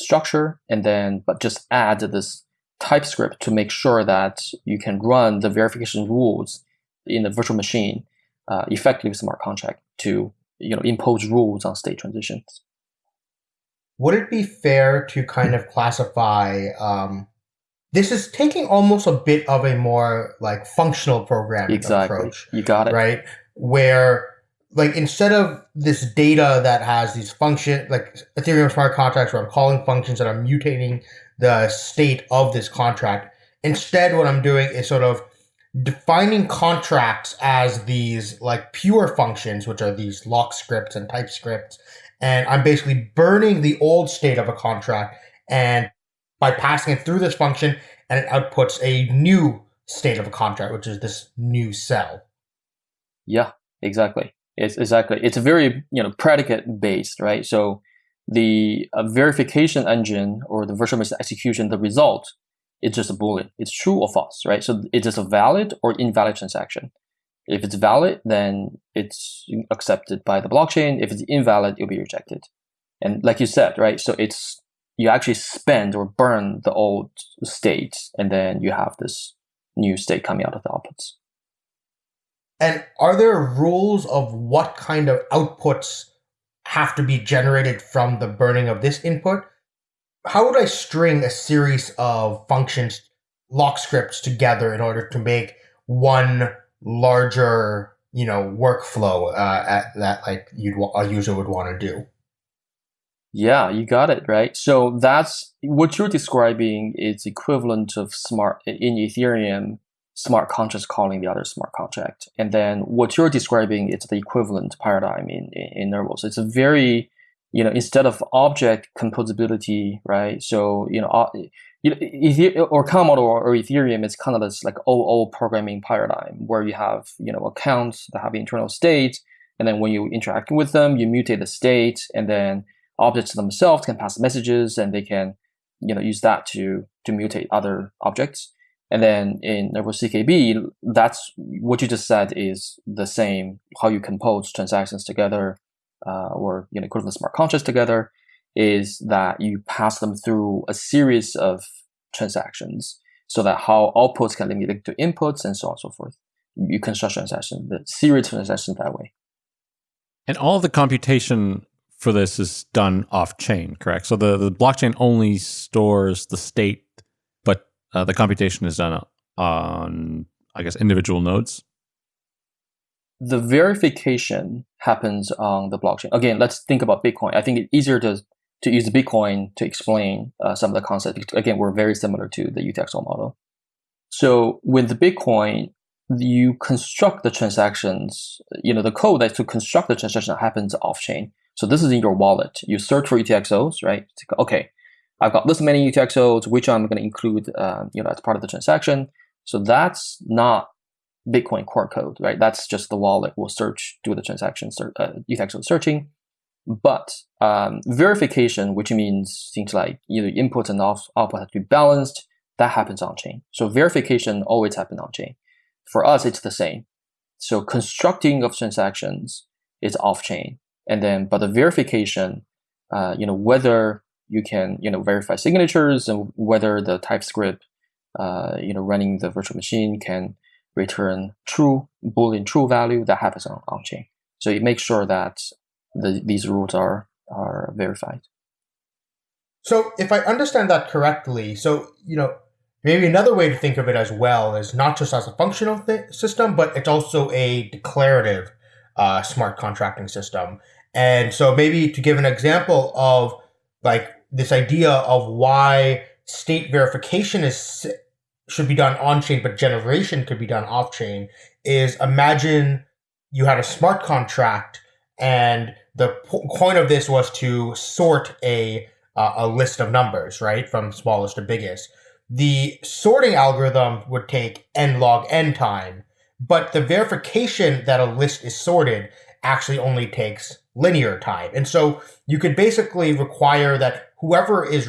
structure, and then, but just add this TypeScript to make sure that you can run the verification rules in the virtual machine uh, effective smart contract to you know impose rules on state transitions. Would it be fair to kind of classify? Um, this is taking almost a bit of a more like functional programming exactly. approach. You got it right, where like instead of this data that has these function like Ethereum smart contracts where I'm calling functions that I'm mutating the state of this contract, instead what I'm doing is sort of defining contracts as these like pure functions, which are these lock scripts and TypeScripts. And I'm basically burning the old state of a contract and by passing it through this function and it outputs a new state of a contract, which is this new cell. Yeah, exactly. It's exactly. It's a very, you know, predicate based, right? So the uh, verification engine or the virtual machine execution, the result it's just a boolean. It's true or false, right? So it's just a valid or invalid transaction. If it's valid, then it's accepted by the blockchain. If it's invalid, it'll be rejected. And like you said, right? So it's you actually spend or burn the old state, and then you have this new state coming out of the outputs. And are there rules of what kind of outputs have to be generated from the burning of this input? how would I string a series of functions, lock scripts together in order to make one larger, you know, workflow uh, at, that like you'd a user would want to do? Yeah, you got it right. So that's what you're describing is equivalent of smart in Ethereum smart contract calling the other smart contract, and then what you're describing is the equivalent paradigm in in, in Nervos. It's a very you know, instead of object composability, right? So, you know, or Khan or Ethereum is kind of this like OO programming paradigm where you have, you know, accounts that have internal states. And then when you interact with them, you mutate the state and then objects themselves can pass messages and they can, you know, use that to, to mutate other objects. And then in Nervos CKB, that's what you just said is the same, how you compose transactions together uh, or you know equivalent smart contracts together is that you pass them through a series of transactions so that how outputs can be linked to inputs and so on and so forth. You construct transactions, the series of transactions that way. And all the computation for this is done off chain, correct? So the, the blockchain only stores the state, but uh, the computation is done on, I guess, individual nodes the verification happens on the blockchain. Again, let's think about Bitcoin. I think it's easier to to use Bitcoin to explain uh, some of the concepts. Again, we're very similar to the UTXO model. So with the Bitcoin, you construct the transactions. You know, the code that to construct the transaction happens off chain. So this is in your wallet. You search for UTXOs, right? Okay, I've got this many UTXOs, which I'm going to include, uh, you know, as part of the transaction. So that's not Bitcoin core code, right? That's just the wallet will search, do the transaction, uh, UTXO searching. But um, verification, which means things like either input and output have to be balanced, that happens on chain. So verification always happens on chain. For us, it's the same. So constructing of transactions is off chain, and then but the verification, uh, you know, whether you can you know verify signatures and whether the TypeScript, uh, you know, running the virtual machine can return true boolean true value that happens on, on chain. So it makes sure that the, these rules are are verified. So if I understand that correctly, so you know maybe another way to think of it as well is not just as a functional th- system, but it's also a declarative uh, smart contracting system. And so maybe to give an example of like this idea of why state verification is should be done on chain, but generation could be done off chain, is imagine you had a smart contract and the point of this was to sort a uh, a list of numbers, right, from smallest to biggest. The sorting algorithm would take n log n time, but the verification that a list is sorted actually only takes linear time. And so you could basically require that whoever is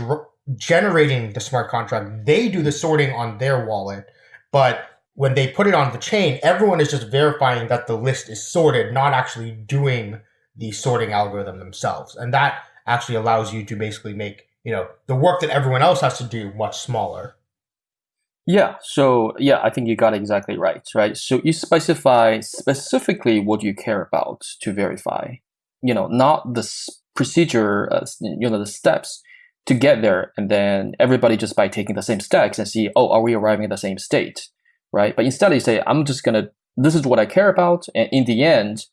generating the smart contract, they do the sorting on their wallet. But when they put it on the chain, everyone is just verifying that the list is sorted, not actually doing the sorting algorithm themselves. And that actually allows you to basically make, you know, the work that everyone else has to do much smaller. Yeah. So yeah, I think you got it exactly right. Right. So you specify specifically what you care about to verify. You know, not the procedure. Uh, you know, the steps to get there, and then everybody just by taking the same steps and see, oh, are we arriving at the same state? Right. But instead, you say, I'm just gonna. This is what I care about, and in the end,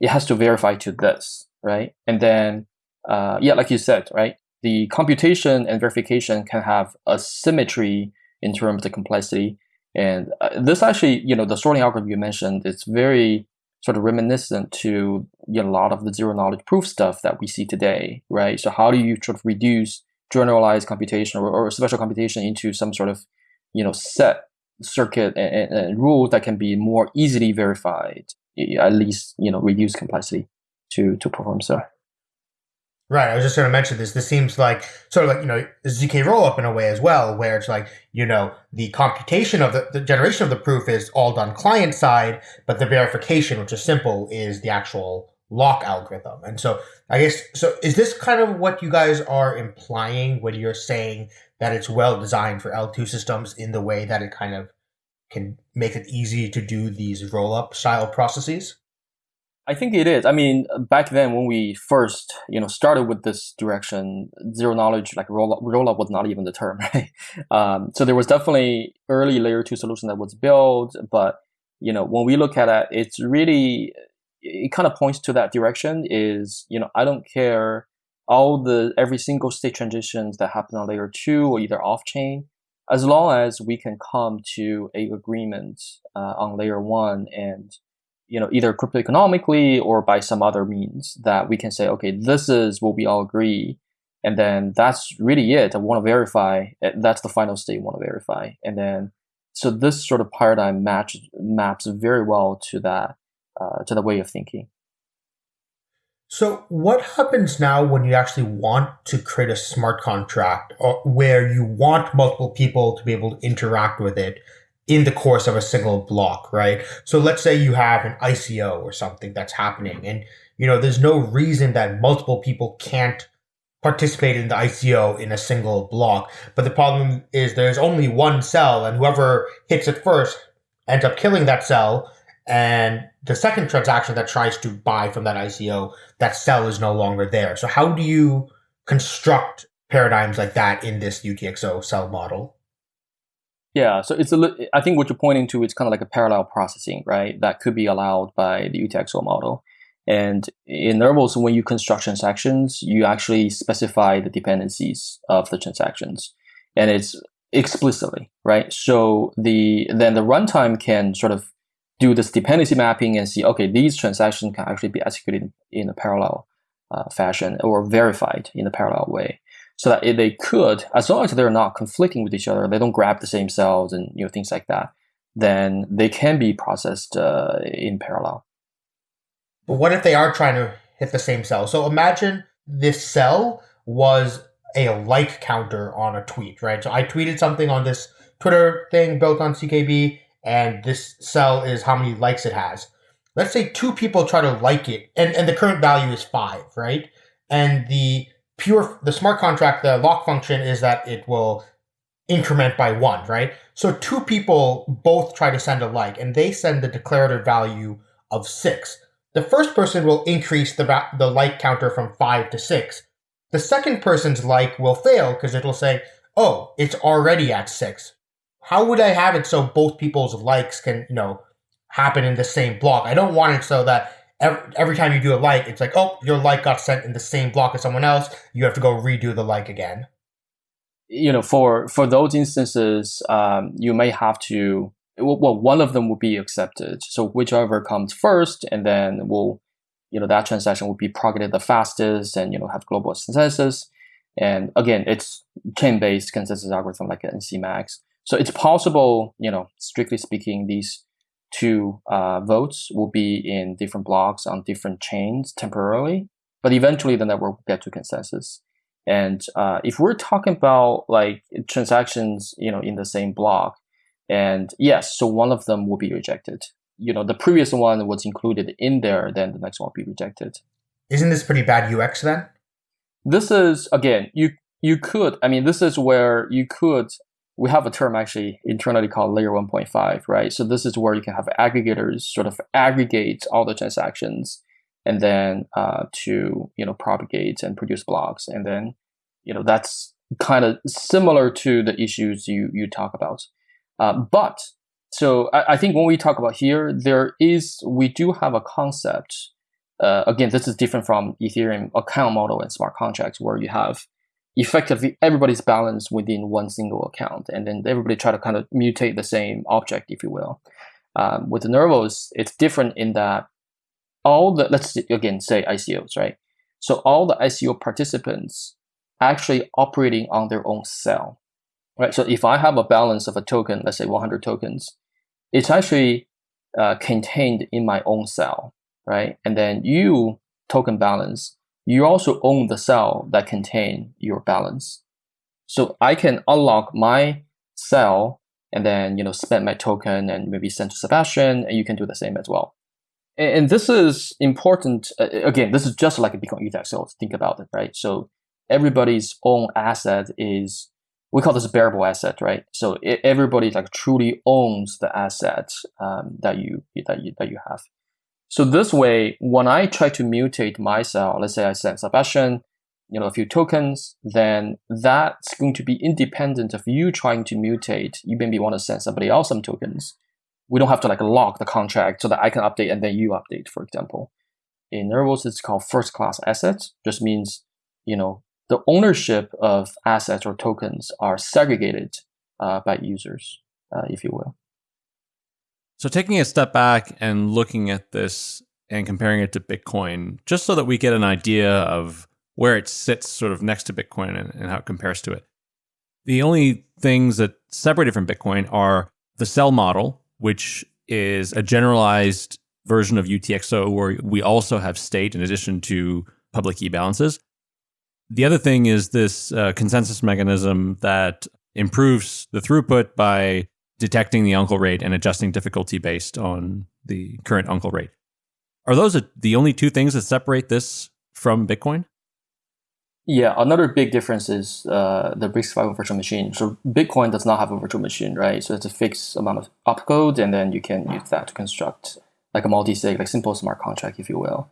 it has to verify to this. Right. And then, uh, yeah, like you said, right. The computation and verification can have a symmetry in terms of the complexity. And uh, this actually, you know, the sorting algorithm you mentioned, it's very sort of reminiscent to you know, a lot of the zero knowledge proof stuff that we see today, right? So how do you sort of reduce generalized computation or, or special computation into some sort of, you know, set circuit and, and rule that can be more easily verified, at least, you know, reduce complexity to, to perform so. Right. I was just going to mention this. This seems like sort of like, you know, ZK rollup in a way as well, where it's like, you know, the computation of the, the generation of the proof is all done client side, but the verification, which is simple, is the actual lock algorithm. And so I guess, so is this kind of what you guys are implying when you're saying that it's well designed for L2 systems in the way that it kind of can make it easy to do these roll up style processes? I think it is. I mean, back then when we first, you know, started with this direction, zero knowledge, like roll up, roll up was not even the term, right? Um, so there was definitely early layer two solution that was built, but you know, when we look at it, it's really, it kind of points to that direction. Is you know, I don't care all the every single state transitions that happen on layer two or either off chain, as long as we can come to a agreement uh, on layer one and you know, either crypto economically or by some other means that we can say, okay, this is what we all agree. And then that's really it. I want to verify. Eh, that's the final state want to verify. And then, so this sort of paradigm match maps very well to that, uh, to the way of thinking. So, what happens now when you actually want to create a smart contract or where you want multiple people to be able to interact with it in the course of a single block, right? So let's say you have an ICO or something that's happening and you know there's no reason that multiple people can't participate in the ICO in a single block. But the problem is there's only one cell and whoever hits it first ends up killing that cell and the second transaction that tries to buy from that ICO, that sell is no longer there. So how do you construct paradigms like that in this UTXO cell model? Yeah, so it's a. I think what you're pointing to is kind of like a parallel processing, right? That could be allowed by the UTXO model. And in Nervos, when you construct transactions, you actually specify the dependencies of the transactions, and it's explicitly right. So the then the runtime can sort of do this dependency mapping and see, okay, these transactions can actually be executed in a parallel uh, fashion or verified in a parallel way so that they could, as long as they're not conflicting with each other, they don't grab the same cells and you know things like that, then they can be processed uh, in parallel. But what if they are trying to hit the same cell? So imagine this cell was a like counter on a tweet, right? So I tweeted something on this Twitter thing built on CKB, and this cell is how many likes it has. Let's say two people try to like it, and, and the current value is five, right? And the pure the smart contract the lock function is that it will increment by one right so two people both try to send a like and they send the declarative value of six the first person will increase the the like counter from five to six the second person's like will fail because it will say oh it's already at six how would i have it so both people's likes can you know happen in the same block i don't want it so that every, every time you do a like, it's like, oh, your like got sent in the same block as someone else. You have to go redo the like again. You know, for for those instances, um, you may have to. Well, one of them will be accepted. So whichever comes first, and then will, you know, that transaction will be propagated the fastest, and you know, have global consensus. And again, it's chain-based consensus algorithm like NCMax. So it's possible, you know, strictly speaking, these two uh, votes will be in different blocks on different chains temporarily, but eventually the network will get to consensus. And uh, if we're talking about like transactions, you know, in the same block, and yes, so one of them will be rejected. You know, the previous one was included in there, then the next one will be rejected. Isn't this pretty bad UX then? This is again, you you could. I mean, this is where you could. We have a term actually internally called layer 1.5, right? So this is where you can have aggregators sort of aggregate all the transactions and then uh, to you know propagate and produce blocks, and then you know that's kind of similar to the issues you you talk about. Uh, but so I, I, think when we talk about here, there is we do have a concept. Uh, again, this is different from Ethereum account model and smart contracts, where you have effectively everybody's balance within one single account, and then everybody try to kind of mutate the same object, if you will. Um, with the Nervos, it's different in that all the let's again say ICOs, right? So all the ICO participants actually operating on their own cell right? So if I have a balance of a token, let's say 100 tokens, it's actually uh, contained in my own cell, right? And then you token balance, you also own the cell that contain your balance. So I can unlock my cell and then you know spend my token and maybe send to Sebastien, and you can do the same as well. And, this is important. Uh, again, this is just like a Bitcoin ETF. So think about it, right? So everybody's own asset is we call this a bearable asset, right? So everybody like truly owns the asset um, that you that you that you have. So this way, when I try to mutate my cell, let's say I send Sebastien, you know, a few tokens, then that's going to be independent of you trying to mutate. You maybe want to send somebody else some tokens. We don't have to like lock the contract so that I can update and then you update, for example. In Nervos, it's called first class assets. Just means, you know, the ownership of assets or tokens are segregated uh, by users, uh, if you will. So, taking a step back and looking at this and comparing it to Bitcoin, just so that we get an idea of where it sits sort of next to Bitcoin and, and how it compares to it. The only things that separate it from Bitcoin are the cell model, which is a generalized version of UTXO where we also have state in addition to public key balances. The other thing is this uh, consensus mechanism that improves the throughput by detecting the uncle rate and adjusting difficulty based on the current uncle rate. Are those the only two things that separate this from Bitcoin? Yeah, another big difference is uh, the RISC-V virtual machine. So Bitcoin does not have a virtual machine, right? So it's a fixed amount of opcode, and then you can use that to construct like a multi-sig, like simple smart contract, if you will.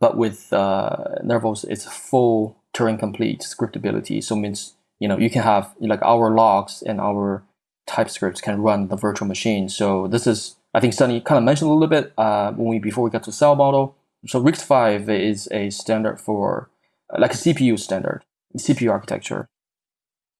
But with uh, Nervos, it's full Turing complete scriptability. So it means you know you can have like our logs and our TypeScripts can run the virtual machine. So this is I think Sunny kind of mentioned a little bit uh, when we before we got to cell model. So RISC-V is a standard for uh, like a CPU standard, CPU architecture.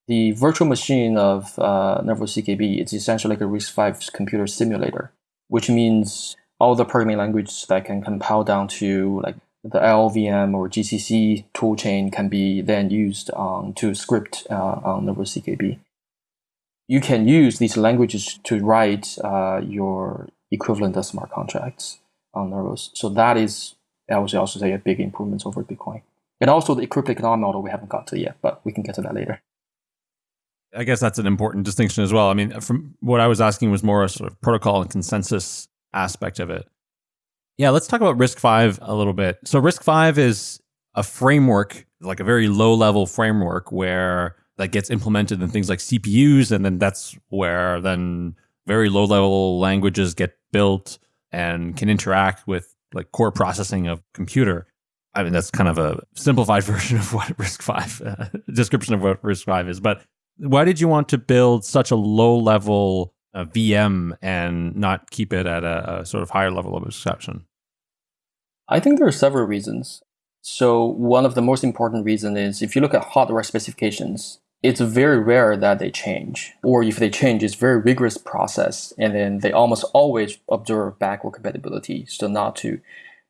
The virtual machine of uh, CKB is essentially like a RISC-V computer simulator, which means all the programming languages that can compile down to like the LLVM or GCC toolchain can be then used um, to script uh, on Nervos CKB. You can use these languages to write uh, your equivalent of smart contracts on Nervos. So that is, I would also say, a big improvement over Bitcoin. And also the economic model we haven't got to yet, but we can get to that later. I guess that's an important distinction as well. I mean, from what I was asking was more a sort of protocol and consensus aspect of it. Yeah, let's talk about RISC-V a little bit. So RISC-V is a framework, like a very low level framework where that gets implemented in things like CPUs, and then that's where then very low level languages get built and can interact with like core processing of computer. I mean, that's kind of a simplified version of what RISC-V uh, description of what RISC-V is. But why did you want to build such a low level a VM and not keep it at a, a sort of higher level of abstraction? I think there are several reasons. So one of the most important reasons is if you look at hardware specifications, it's very rare that they change. Or if they change, it's very rigorous process. And then they almost always observe backward compatibility. So not to,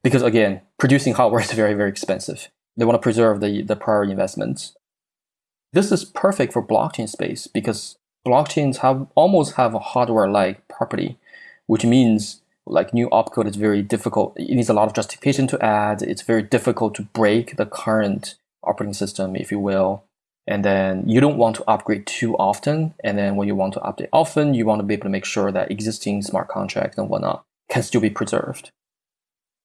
because again, producing hardware is very, very expensive. They want to preserve the, the prior investments. This is perfect for blockchain space because blockchains have almost have a hardware-like property, which means like new opcode is very difficult. It needs a lot of justification to add. It's very difficult to break the current operating system, if you will. And then you don't want to upgrade too often. And then when you want to update often, you want to be able to make sure that existing smart contracts and whatnot can still be preserved.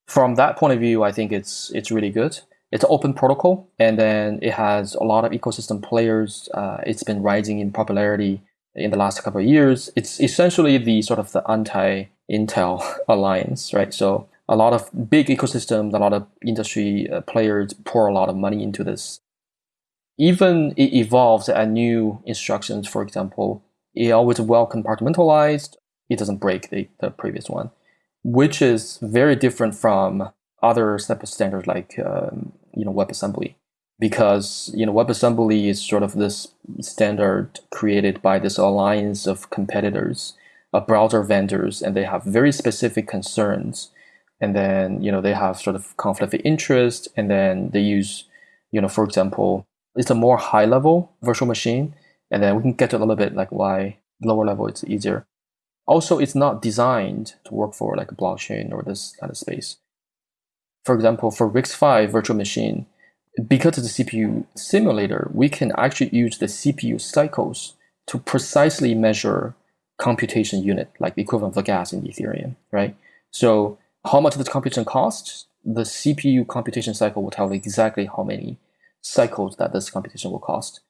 From that point of view, I think it's it's really good. It's an open protocol, and then it has a lot of ecosystem players. Uh, it's been rising in popularity in the last couple of years. It's essentially the sort of the anti-Intel alliance, right? So a lot of big ecosystems, a lot of industry uh, players pour a lot of money into this. Even it evolves at new instructions, for example, it always well compartmentalized. It doesn't break the, the previous one, which is very different from other standards like um, you know WebAssembly because you know WebAssembly is sort of this standard created by this alliance of competitors, of browser vendors, and they have very specific concerns. And then you know they have sort of conflict of interest, and then they use, you know, for example, it's a more high level virtual machine, and then we can get to a little bit like why lower level it's easier. Also, it's not designed to work for like a blockchain or this kind of space. For example, for RISC-V virtual machine, because it's a CPU simulator, we can actually use the CPU cycles to precisely measure computation unit, like the equivalent of the gas in Ethereum, right? So how much this computation costs, the CPU computation cycle will tell exactly how many cycles that this computation will cost.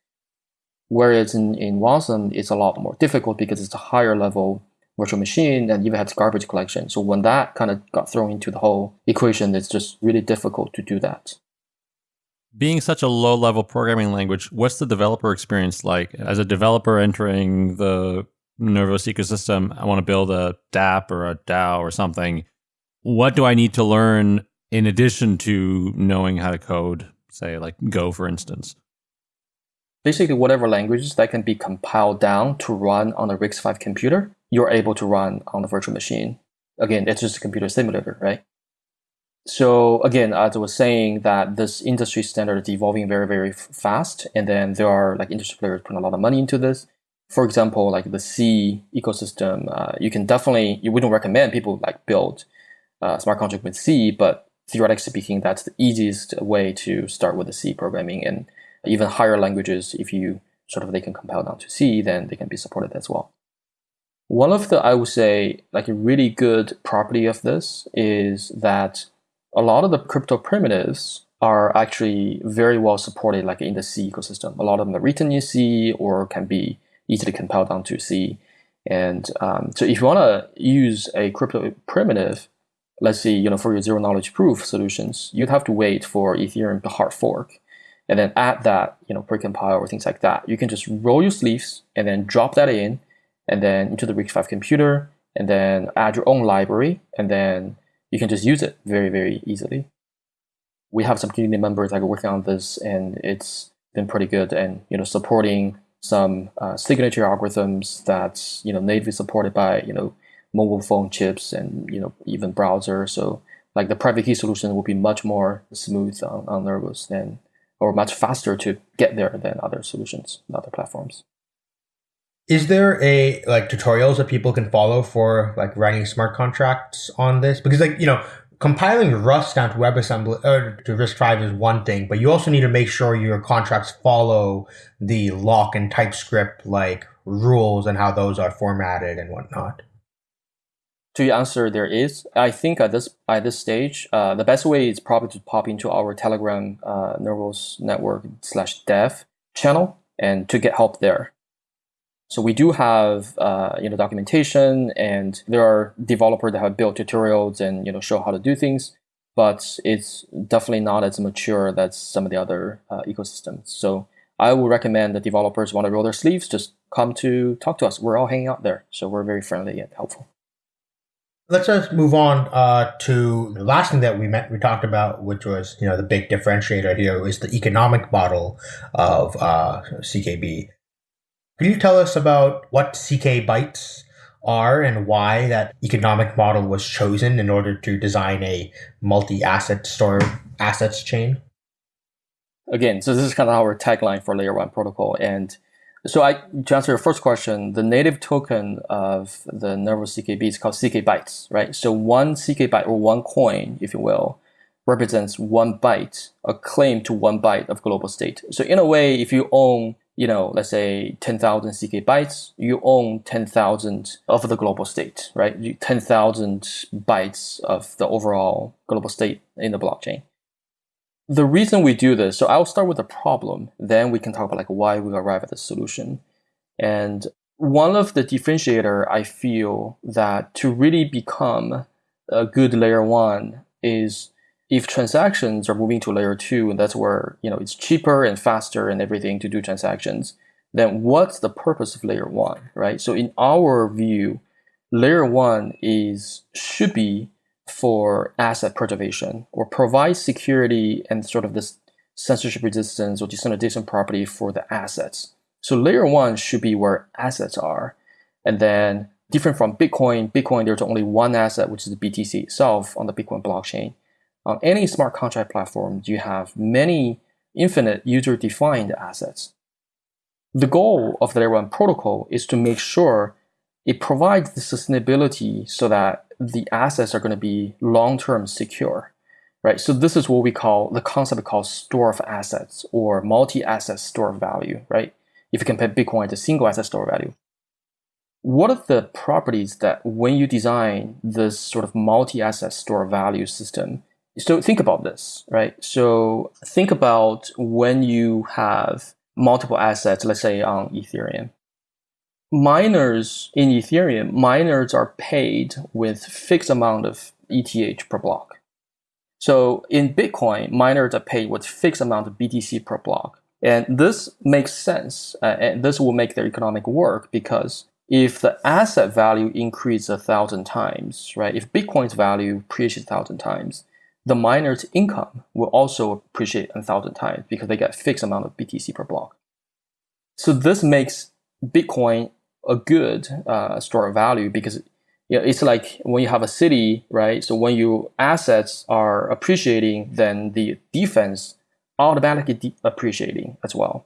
Whereas in, in Wasm, it's a lot more difficult because it's a higher level virtual machine and even has garbage collection. So when that kind of got thrown into the whole equation, it's just really difficult to do that being such a low level programming language, what's the developer experience like? As a developer entering the Nervos ecosystem, I want to build a dApp or a DAO or something. What do I need to learn in addition to knowing how to code, say, like Go, for instance? Basically, whatever languages that can be compiled down to run on a RISC-V computer, you're able to run on the virtual machine. Again, it's just a computer simulator, right? so again, as I was saying, that this industry standard is evolving very, very fast, and then there are like industry players putting a lot of money into this. For example, like the C ecosystem, uh, you can definitely you wouldn't recommend people like build uh, smart contract with C, but theoretically speaking, that's the easiest way to start with the C programming, and even higher languages, if you sort of they can compile down to C, then they can be supported as well. One of the I would say like a really good property of this is that a lot of the crypto primitives are actually very well supported like in the C ecosystem. A lot of them are written in C or can be easily compiled down to C. And um, so if you want to use a crypto primitive, let's say, you know, for your zero knowledge proof solutions, you'd have to wait for Ethereum to hard fork and then add that, you know, precompile or things like that. You can just roll your sleeves and then drop that in and then into the RISC-V computer and then add your own library and then you can just use it very, very easily. We have some community members that are working on this, and it's been pretty good. And you know, supporting some uh, signature algorithms that's you know natively supported by you know mobile phone chips and you know even browser. So like the private key solution will be much more smooth on, on Nervos than or much faster to get there than other solutions, other platforms. Is there a like tutorials that people can follow for like writing smart contracts on this? Because like you know, compiling Rust down to WebAssembly or to RISC-V is one thing, but you also need to make sure your contracts follow the lock and type script like rules and how those are formatted and whatnot. To answer, there is. I think at this at this stage, uh, the best way is probably to pop into our Telegram uh, Nervos Network slash Dev channel and to get help there. So we do have uh, you know documentation, and there are developers that have built tutorials and you know show how to do things, but it's definitely not as mature as some of the other uh, ecosystems. So I would recommend that developers want to roll their sleeves, just come to talk to us. We're all hanging out there, so we're very friendly and helpful. Let's just move on uh, to the last thing that we met. We talked about, which was you know the big differentiator here, is the economic model of uh, CKB. Can you tell us about what CK bytes are and why that economic model was chosen in order to design a multi-asset store assets chain? Again, so this is kind of our tagline for layer one protocol. And So I to answer your first question, the native token of the Nervos CKB is called CK bytes, right? So one CK byte or one coin, if you will, represents one byte, a claim to one byte of global state. So in a way, if you own, you know, let's say 10,000 CK bytes, you own 10,000 of the global state, right? 10,000 bytes of the overall global state in the blockchain the reason we do this, so I'll start with the problem, then we can talk about like why we arrive at the solution. And one of the differentiator I feel that to really become a good layer one is if transactions are moving to layer two, and that's where you know it's cheaper and faster and everything to do transactions, then what's the purpose of layer one, right? So in our view, layer one is should be for asset preservation or provide security and sort of this censorship resistance or decentralization property for the assets. So layer one should be where assets are. And then different from Bitcoin, Bitcoin, there's only one asset, which is the BTC itself on the Bitcoin blockchain. On any smart contract platform, you have many infinite user-defined assets. The goal of the layer one protocol is to make sure it provides the sustainability so that the assets are going to be long-term secure, right? So this is what we call the concept called store of assets or multi-asset store of value, right? If you compare Bitcoin to single asset store value. What are the properties that when you design this sort of multi-asset store value system, so think about this, right? So think about when you have multiple assets, let's say on Ethereum, miners in Ethereum, miners are paid with fixed amount of ETH per block. So in Bitcoin, miners are paid with fixed amount of BTC per block. And this makes sense, uh, and this will make their economic work because if the asset value increases a thousand times, right? If Bitcoin's value appreciates a thousand times, the miner's income will also appreciate a thousand times because they get fixed amount of BTC per block. So this makes Bitcoin a good uh, store of value because it's like when you have a city, right? So when your assets are appreciating, then the defense automatically appreciating as well.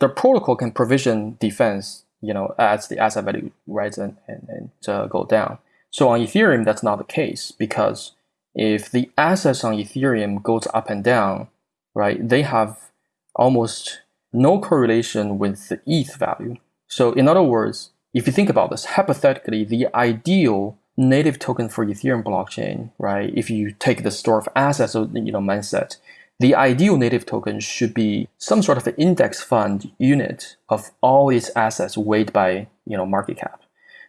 The protocol can provision defense, you know, as the asset value rises and, and, and uh, go down. So on Ethereum, that's not the case because if the assets on Ethereum goes up and down, right, they have almost no correlation with the ETH value. So in other words, if you think about this, hypothetically, the ideal native token for Ethereum blockchain, right? If you take the store of assets, uh, you know, mindset, the ideal native token should be some sort of an index fund unit of all its assets weighed by, you know, market cap.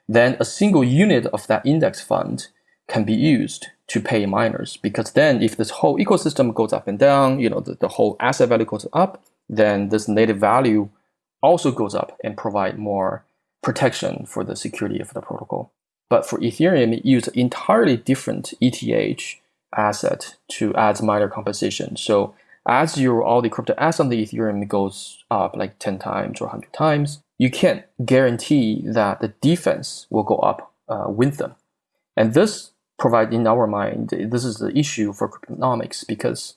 Then a single unit of that index fund can be used to pay miners because then if this whole ecosystem goes up and down, you know, the, the whole asset value goes up, then this native value also goes up and provide more protection for the security of the protocol. But for Ethereum, it used entirely different ETH asset to add minor compensation. So as your all the crypto asset on the Ethereum goes up like 10 times or 100 times, you can't guarantee that the defense will go up uh, with them. And this provide in our mind, this is the issue for cryptonomics because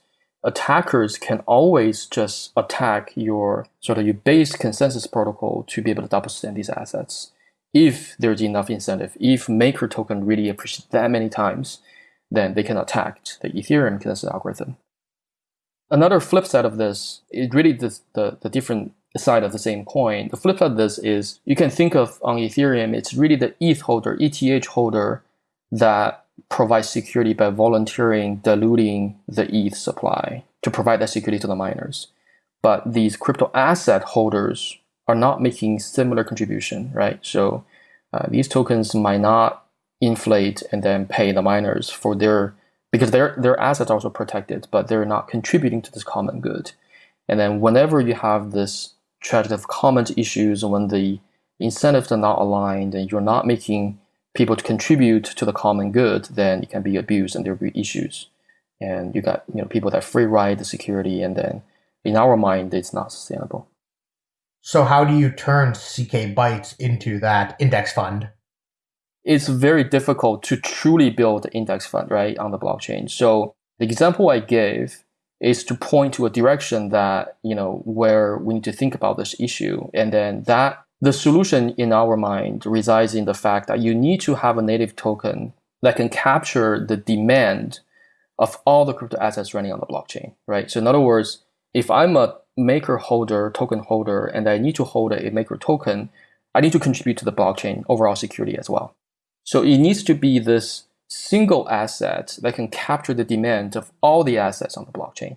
attackers can always just attack your sort of your base consensus protocol to be able to double spend these assets. If there's enough incentive, if maker token really appreciates that many times, then they can attack the Ethereum consensus algorithm. Another flip side of this is really the, the, the different side of the same coin. The flip side of this is you can think of on Ethereum, it's really the ETH holder, ETH holder that provide security by volunteering diluting the ETH supply to provide that security to the miners. But these crypto asset holders are not making similar contribution, right? So uh, these tokens might not inflate and then pay the miners for their because their their assets are also protected, but they're not contributing to this common good. And then whenever you have this tragedy of common issues, when the incentives are not aligned and you're not making people to contribute to the common good, then it can be abused and there will be issues. And you got you know people that free ride the security, and then in our mind, it's not sustainable. So how do you turn CK Bytes into that index fund? It's very difficult to truly build an index fund, right, on the blockchain. So the example I gave is to point to a direction that, you know, where we need to think about this issue. And then that the solution in our mind resides in the fact that you need to have a native token that can capture the demand of all the crypto assets running on the blockchain, right? So in other words, if I'm a maker holder, token holder, and I need to hold a maker token, I need to contribute to the blockchain overall security as well. So it needs to be this single asset that can capture the demand of all the assets on the blockchain.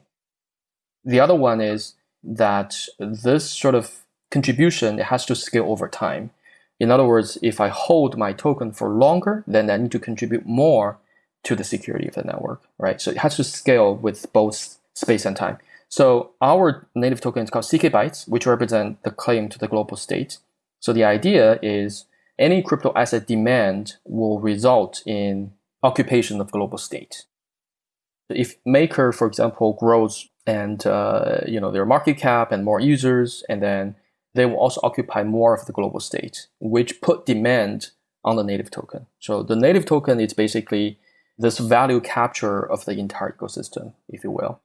The other one is that this sort of contribution it has to scale over time. In other words, if I hold my token for longer, then I need to contribute more to the security of the network, right? So it has to scale with both space and time. So our native token is called CK bytes, which represent the claim to the global state. So the idea is any crypto asset demand will result in occupation of global state. If Maker, for example, grows and uh, you know their market cap and more users, and then they will also occupy more of the global state, which put demand on the native token. So the native token is basically this value capture of the entire ecosystem, if you will.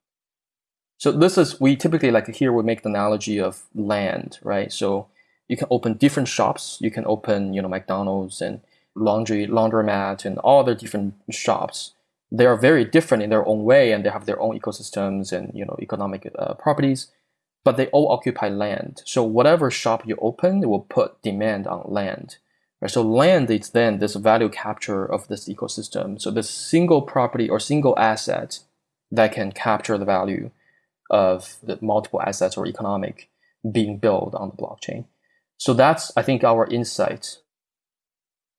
So this is we typically like here we make the analogy of land, right? So you can open different shops. You can open you know McDonald's and laundry laundromat and all the different shops they are very different in their own way and they have their own ecosystems and you know economic uh, properties but they all occupy land. So whatever shop you open it will put demand on land right? So land is then this value capture of this ecosystem. So this single property or single asset that can capture the value of the multiple assets or economic being built on the blockchain. So that's i think our insight.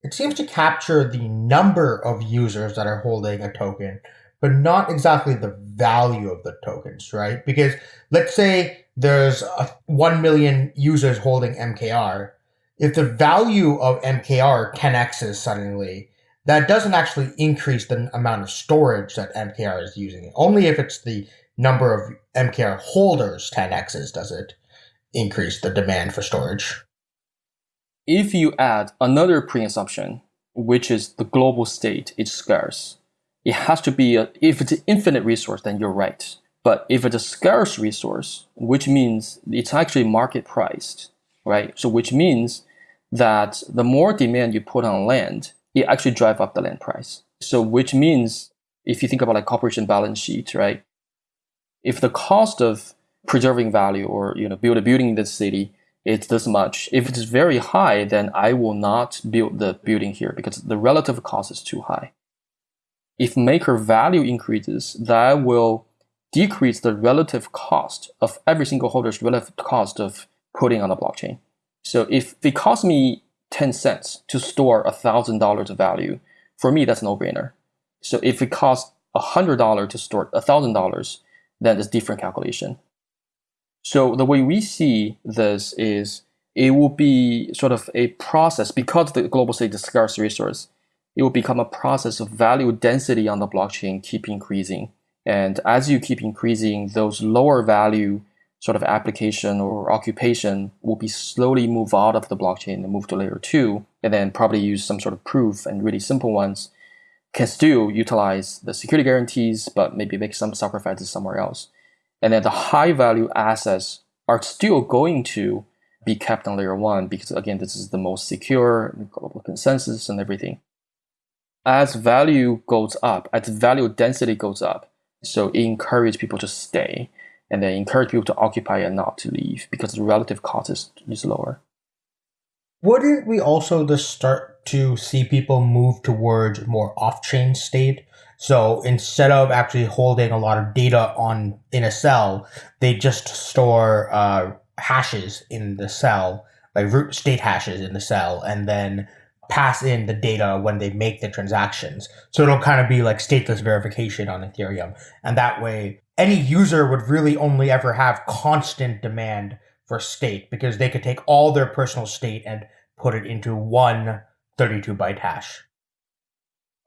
It seems to capture the number of users that are holding a token, but not exactly the value of the tokens, right? Because let's say there's a 1 million users holding MKR. If the value of MKR 10x's suddenly, that doesn't actually increase the amount of storage that MKR is using. Only if it's the number of MKR holders 10x's does it increase the demand for storage if you add another pre-assumption, which is the global state is scarce, it has to be, a, if it's an infinite resource, then you're right. But if it's a scarce resource, which means it's actually market priced, right? So which means that the more demand you put on land, it actually drive up the land price. So which means if you think about like corporation balance sheet, right? If the cost of preserving value or you know build a building in the city it's this much. If it's very high, then I will not build the building here because the relative cost is too high. If maker value increases, that will decrease the relative cost of every single holder's relative cost of putting on the blockchain. So if it costs me 10 cents to store $1,000 of value, for me, that's no brainer. So if it costs $100 to store $1,000, then it's different calculation. So the way we see this is it will be sort of a process because the global state is a scarce resource. It will become a process of value density on the blockchain keep increasing. And as you keep increasing, those lower value sort of application or occupation will be slowly move out of the blockchain and move to layer two, and then probably use some sort of proof and really simple ones can still utilize the security guarantees, but maybe make some sacrifices somewhere else. And then the high value assets are still going to be kept on layer one because again this is the most secure global consensus and everything. As value goes up as value density goes up so it people to stay and then encourage people to occupy and not to leave because the relative cost is, is lower. Wouldn't we also just start to see people move towards more off-chain state? So instead of actually holding a lot of data on in a cell, they just store uh, hashes in the cell, like root state hashes in the cell, and then pass in the data when they make the transactions. So it'll kind of be like stateless verification on Ethereum. And that way, any user would really only ever have constant demand for state because they could take all their personal state and put it into one 32 byte hash.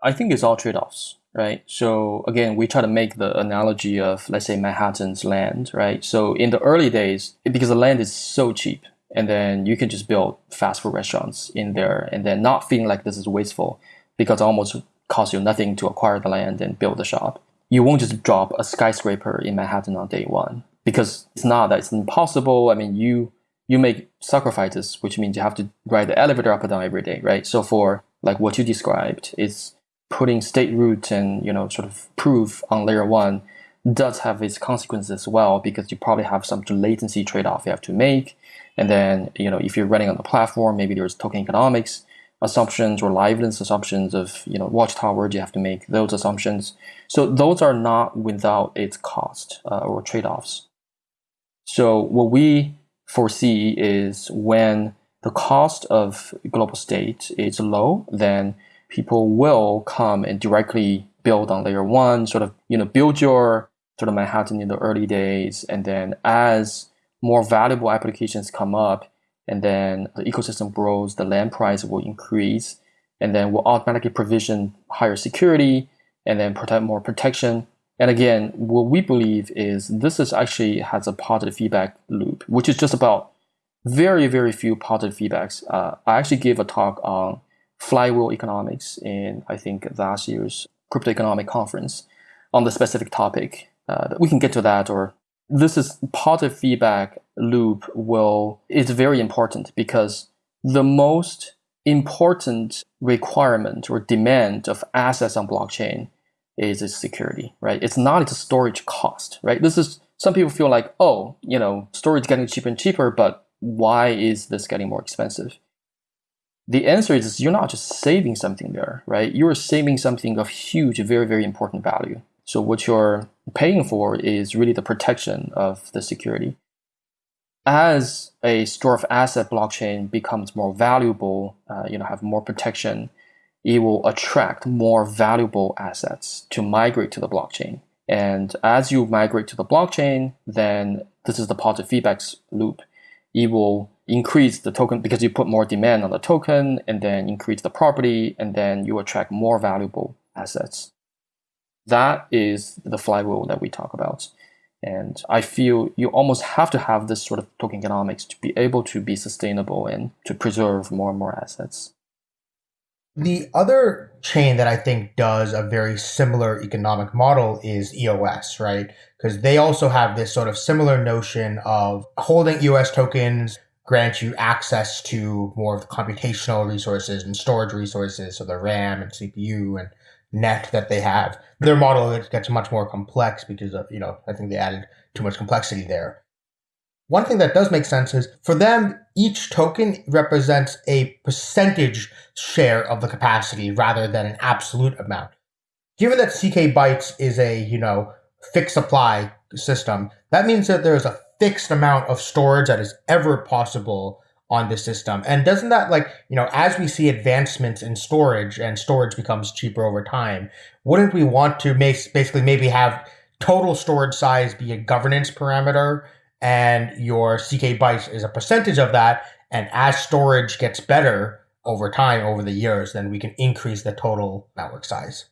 I think it's all trade offs right? So again, we try to make the analogy of, let's say, Manhattan's land, right? So in the early days, because the land is so cheap, and then you can just build fast food restaurants in there, and then not feeling like this is wasteful, because it almost costs you nothing to acquire the land and build the shop. you won't just drop a skyscraper in Manhattan on day one because it's not that it's impossible. I mean, you you make sacrifices, which means you have to ride the elevator up and down every day, right? So for like what you described, it's putting state root and you know sort of proof on layer one does have its consequences as well because you probably have some latency trade-off you have to make. And then, you know, if you're running on the platform, maybe there's token economics assumptions or liveness assumptions of, you know, watchtowers, you have to make those assumptions. So those are not without its cost uh, or trade-offs. So what we foresee is when the cost of global state is low, then people will come and directly build on layer one, sort of, you know, build your sort of Manhattan in the early days. And then as more valuable applications come up, and then the ecosystem grows, the land price will increase, and then we'll automatically provision higher security and then protect more protection. And again, what we believe is this is actually has a positive feedback loop, which is just about very, very few positive feedbacks. Uh, I actually gave a talk on flywheel economics in, I think, last year's crypto economic conference on the specific topic. Uh, we can get to that or this is positive feedback loop will is very important because the most important requirement or demand of assets on blockchain is its security, right? It's not its storage cost, right? This is some people feel like, oh, you know, storage getting cheaper and cheaper, but why is this getting more expensive? The answer is you're not just saving something there, right? You're saving something of huge, very, very important value. So what you're paying for is really the protection of the security. As a store of asset blockchain becomes more valuable, uh, you know, have more protection, it will attract more valuable assets to migrate to the blockchain. And as you migrate to the blockchain, then this is the positive feedback loop. It will increase the token because you put more demand on the token and then increase the property and then you attract more valuable assets. That is the flywheel that we talk about. And I feel you almost have to have this sort of token economics to be able to be sustainable and to preserve more and more assets. The other chain that I think does a very similar economic model is EOS, right? Because they also have this sort of similar notion of holding EOS tokens grant you access to more of the computational resources and storage resources, so the RAM and CPU and net that they have. Their model gets much more complex because of, you know, I think they added too much complexity there. One thing that does make sense is for them, each token represents a percentage share of the capacity rather than an absolute amount. Given that CK Bytes is a, you know, fixed supply system, that means that there's a fixed amount of storage that is ever possible on the system. And doesn't that like, you know, as we see advancements in storage and storage becomes cheaper over time, wouldn't we want to make basically maybe have total storage size be a governance parameter and your CK bytes is a percentage of that. And as storage gets better over time, over the years, then we can increase the total network size.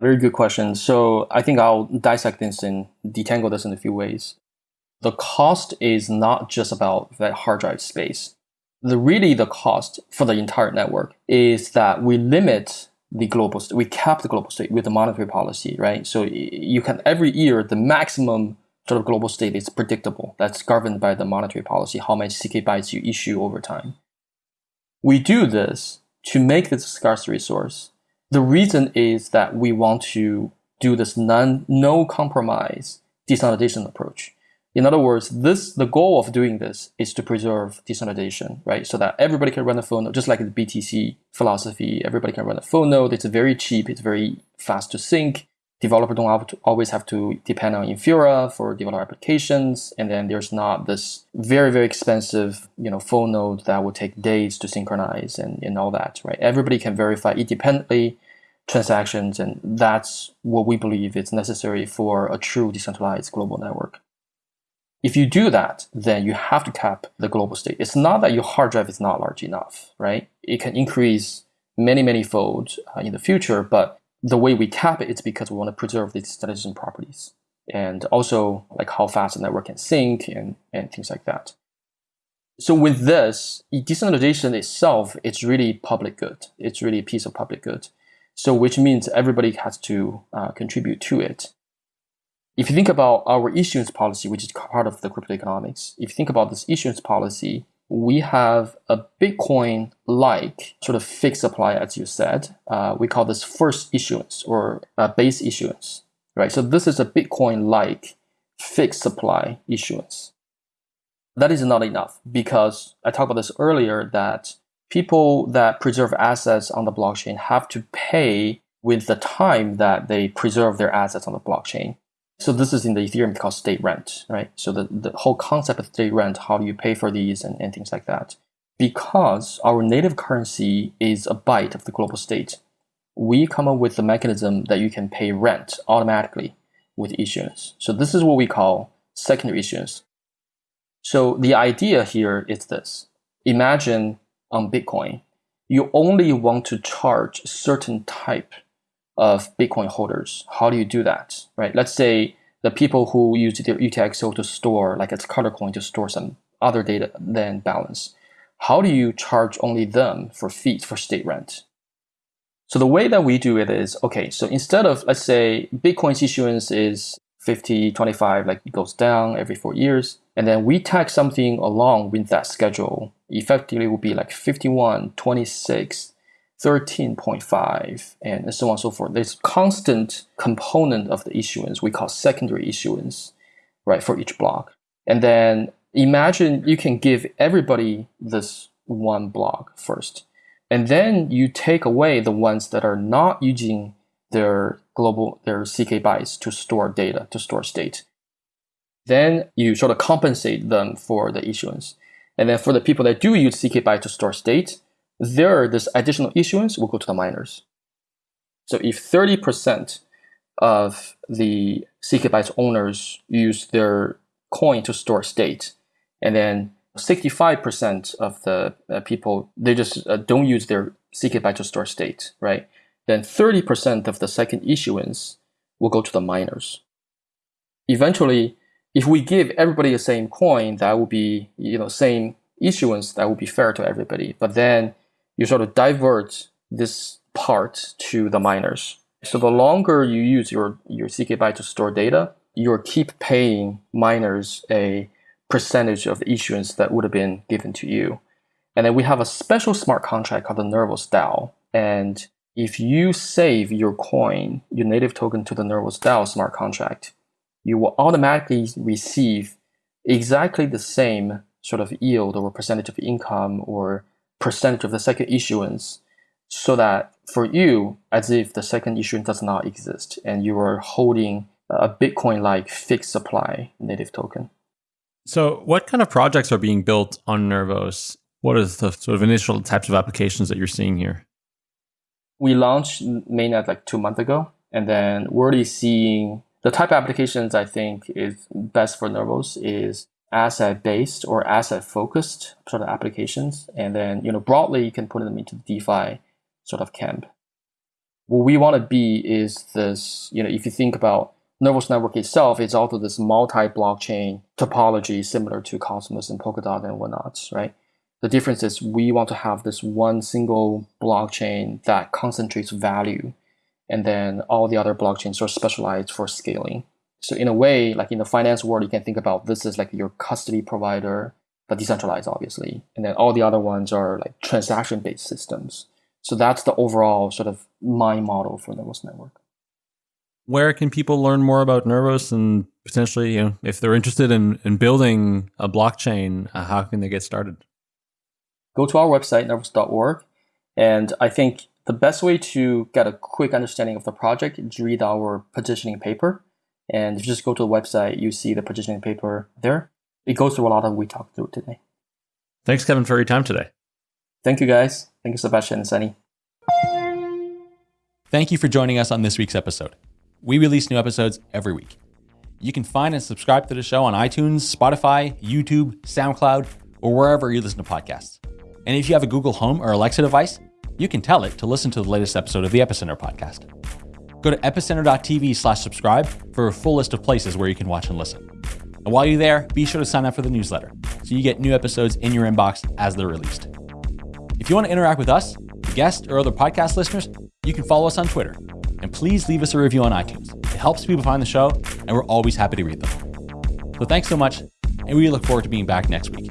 Very good question. So I think I'll dissect this and detangle this in a few ways the cost is not just about that hard drive space. The really the cost for the entire network is that we limit the global state, we cap the global state with the monetary policy, right? So you can every year the maximum sort of global state is predictable. That's governed by the monetary policy, how much CK bytes you issue over time. We do this to make this a scarce resource. The reason is that we want to do this non no compromise decentralization approach. In other words, this the goal of doing this is to preserve decentralization, right? So that everybody can run a full node, just like the BTC philosophy. Everybody can run a full node. It's very cheap. It's very fast to sync. Developers don't have to, always have to depend on Infura for developer applications. And then there's not this very, very expensive, you know, full node that will take days to synchronize and, and all that, right? Everybody can verify independently transactions. And that's what we believe is necessary for a true decentralized global network. If you do that, then you have to cap the global state. It's not that your hard drive is not large enough, right? It can increase many, many folds uh, in the future, but the way we cap it is because we want to preserve these statistical properties and also like how fast the network can sync and, and things like that. So with this, decentralization itself, it's really public good. It's really a piece of public good. So, which means everybody has to uh, contribute to it. If you think about our issuance policy, which is part of the crypto economics, if you think about this issuance policy, we have a Bitcoin like sort of fixed supply, as you said. Uh, we call this first issuance or uh, base issuance, right? So, this is a Bitcoin like fixed supply issuance. That is not enough because I talked about this earlier that people that preserve assets on the blockchain have to pay with the time that they preserve their assets on the blockchain. So this is in the Ethereum called state rent, right? So the, the whole concept of state rent, how do you pay for these and, and things like that. Because our native currency is a byte of the global state, we come up with the mechanism that you can pay rent automatically with issuance. So this is what we call secondary issuance. So the idea here is this. Imagine on Bitcoin, you only want to charge certain type of Bitcoin holders. How do you do that? Right? Let's say the people who use their UTXO to store, like it's color coin to store some other data than balance. How do you charge only them for fees for state rent? So the way that we do it is okay. So instead of let's say Bitcoin's issuance is 50, 25, like it goes down every four years. And then we tag something along with that schedule. Effectively will be like 51, 26, 13.5, and so on and so forth. There's constant component of the issuance we call secondary issuance, right, for each block. And then imagine you can give everybody this one block first. And then you take away the ones that are not using their global their CK bytes to store data, to store state. Then you sort of compensate them for the issuance. And then for the people that do use CK byte to store state, there this additional issuance will go to the miners. So if 30% of the CK bytes owners use their coin to store state, and then 65% of the uh, people they just uh, don't use their CK byte to store state, right? then 30% of the second issuance will go to the miners. Eventually, if we give everybody the same coin, that will be, you know, same issuance, that will be fair to everybody. But then you sort of divert this part to the miners. So the longer you use your, your CK byte to store data, you keep paying miners a percentage of the issuance that would have been given to you. And then we have a special smart contract called the Nervos DAO. And if you save your coin, your native token to the Nervos DAO smart contract, you will automatically receive exactly the same sort of yield or percentage of income or percentage of the second issuance so that for you, as if the second issuance does not exist and you are holding a Bitcoin like fixed supply native token. So, what kind of projects are being built on Nervos? What is the sort of initial types of applications that you're seeing here? we launched mainnet like two months ago, and then we're already seeing the type of applications I think is best for Nervos is asset based or asset focused sort of applications, and then you know broadly you can put them into the DeFi sort of camp. What we want to be is this, you know, if you think about Nervos Network itself, it's also this multi-blockchain topology similar to Cosmos and Polkadot and whatnot, right? The difference is we want to have this one single blockchain that concentrates value, and then all the other blockchains are specialized for scaling. So in a way, like in the finance world, you can think about this as like your custody provider, but decentralized, obviously. And then all the other ones are like transaction-based systems. So that's the overall sort of mind model for Nervos Network. Where can people learn more about Nervos and potentially, you know, if they're interested in, in building a blockchain, uh, how can they get started? go to our website, nervos.org. And I think the best way to get a quick understanding of the project is read our positioning paper. And if you just go to the website, you see the positioning paper there. It goes through a lot of what we talked through today. Thanks, Kevin, for your time today. Thank you, guys. Thank you, Sebastien and Sunny. Thank you for joining us on this week's episode. We release new episodes every week. You can find and subscribe to the show on iTunes, Spotify, YouTube, SoundCloud, or wherever you listen to podcasts. And if you have a Google Home or Alexa device, you can tell it to listen to the latest episode of the Epicenter podcast. Go to epicenter.tv slash subscribe for a full list of places where you can watch and listen. And while you're there, be sure to sign up for the newsletter so you get new episodes in your inbox as they're released. If you want to interact with us, guests, or other podcast listeners, you can follow us on Twitter. And please leave us a review on iTunes. It helps people find the show, and we're always happy to read them. So thanks so much, and we look forward to being back next week.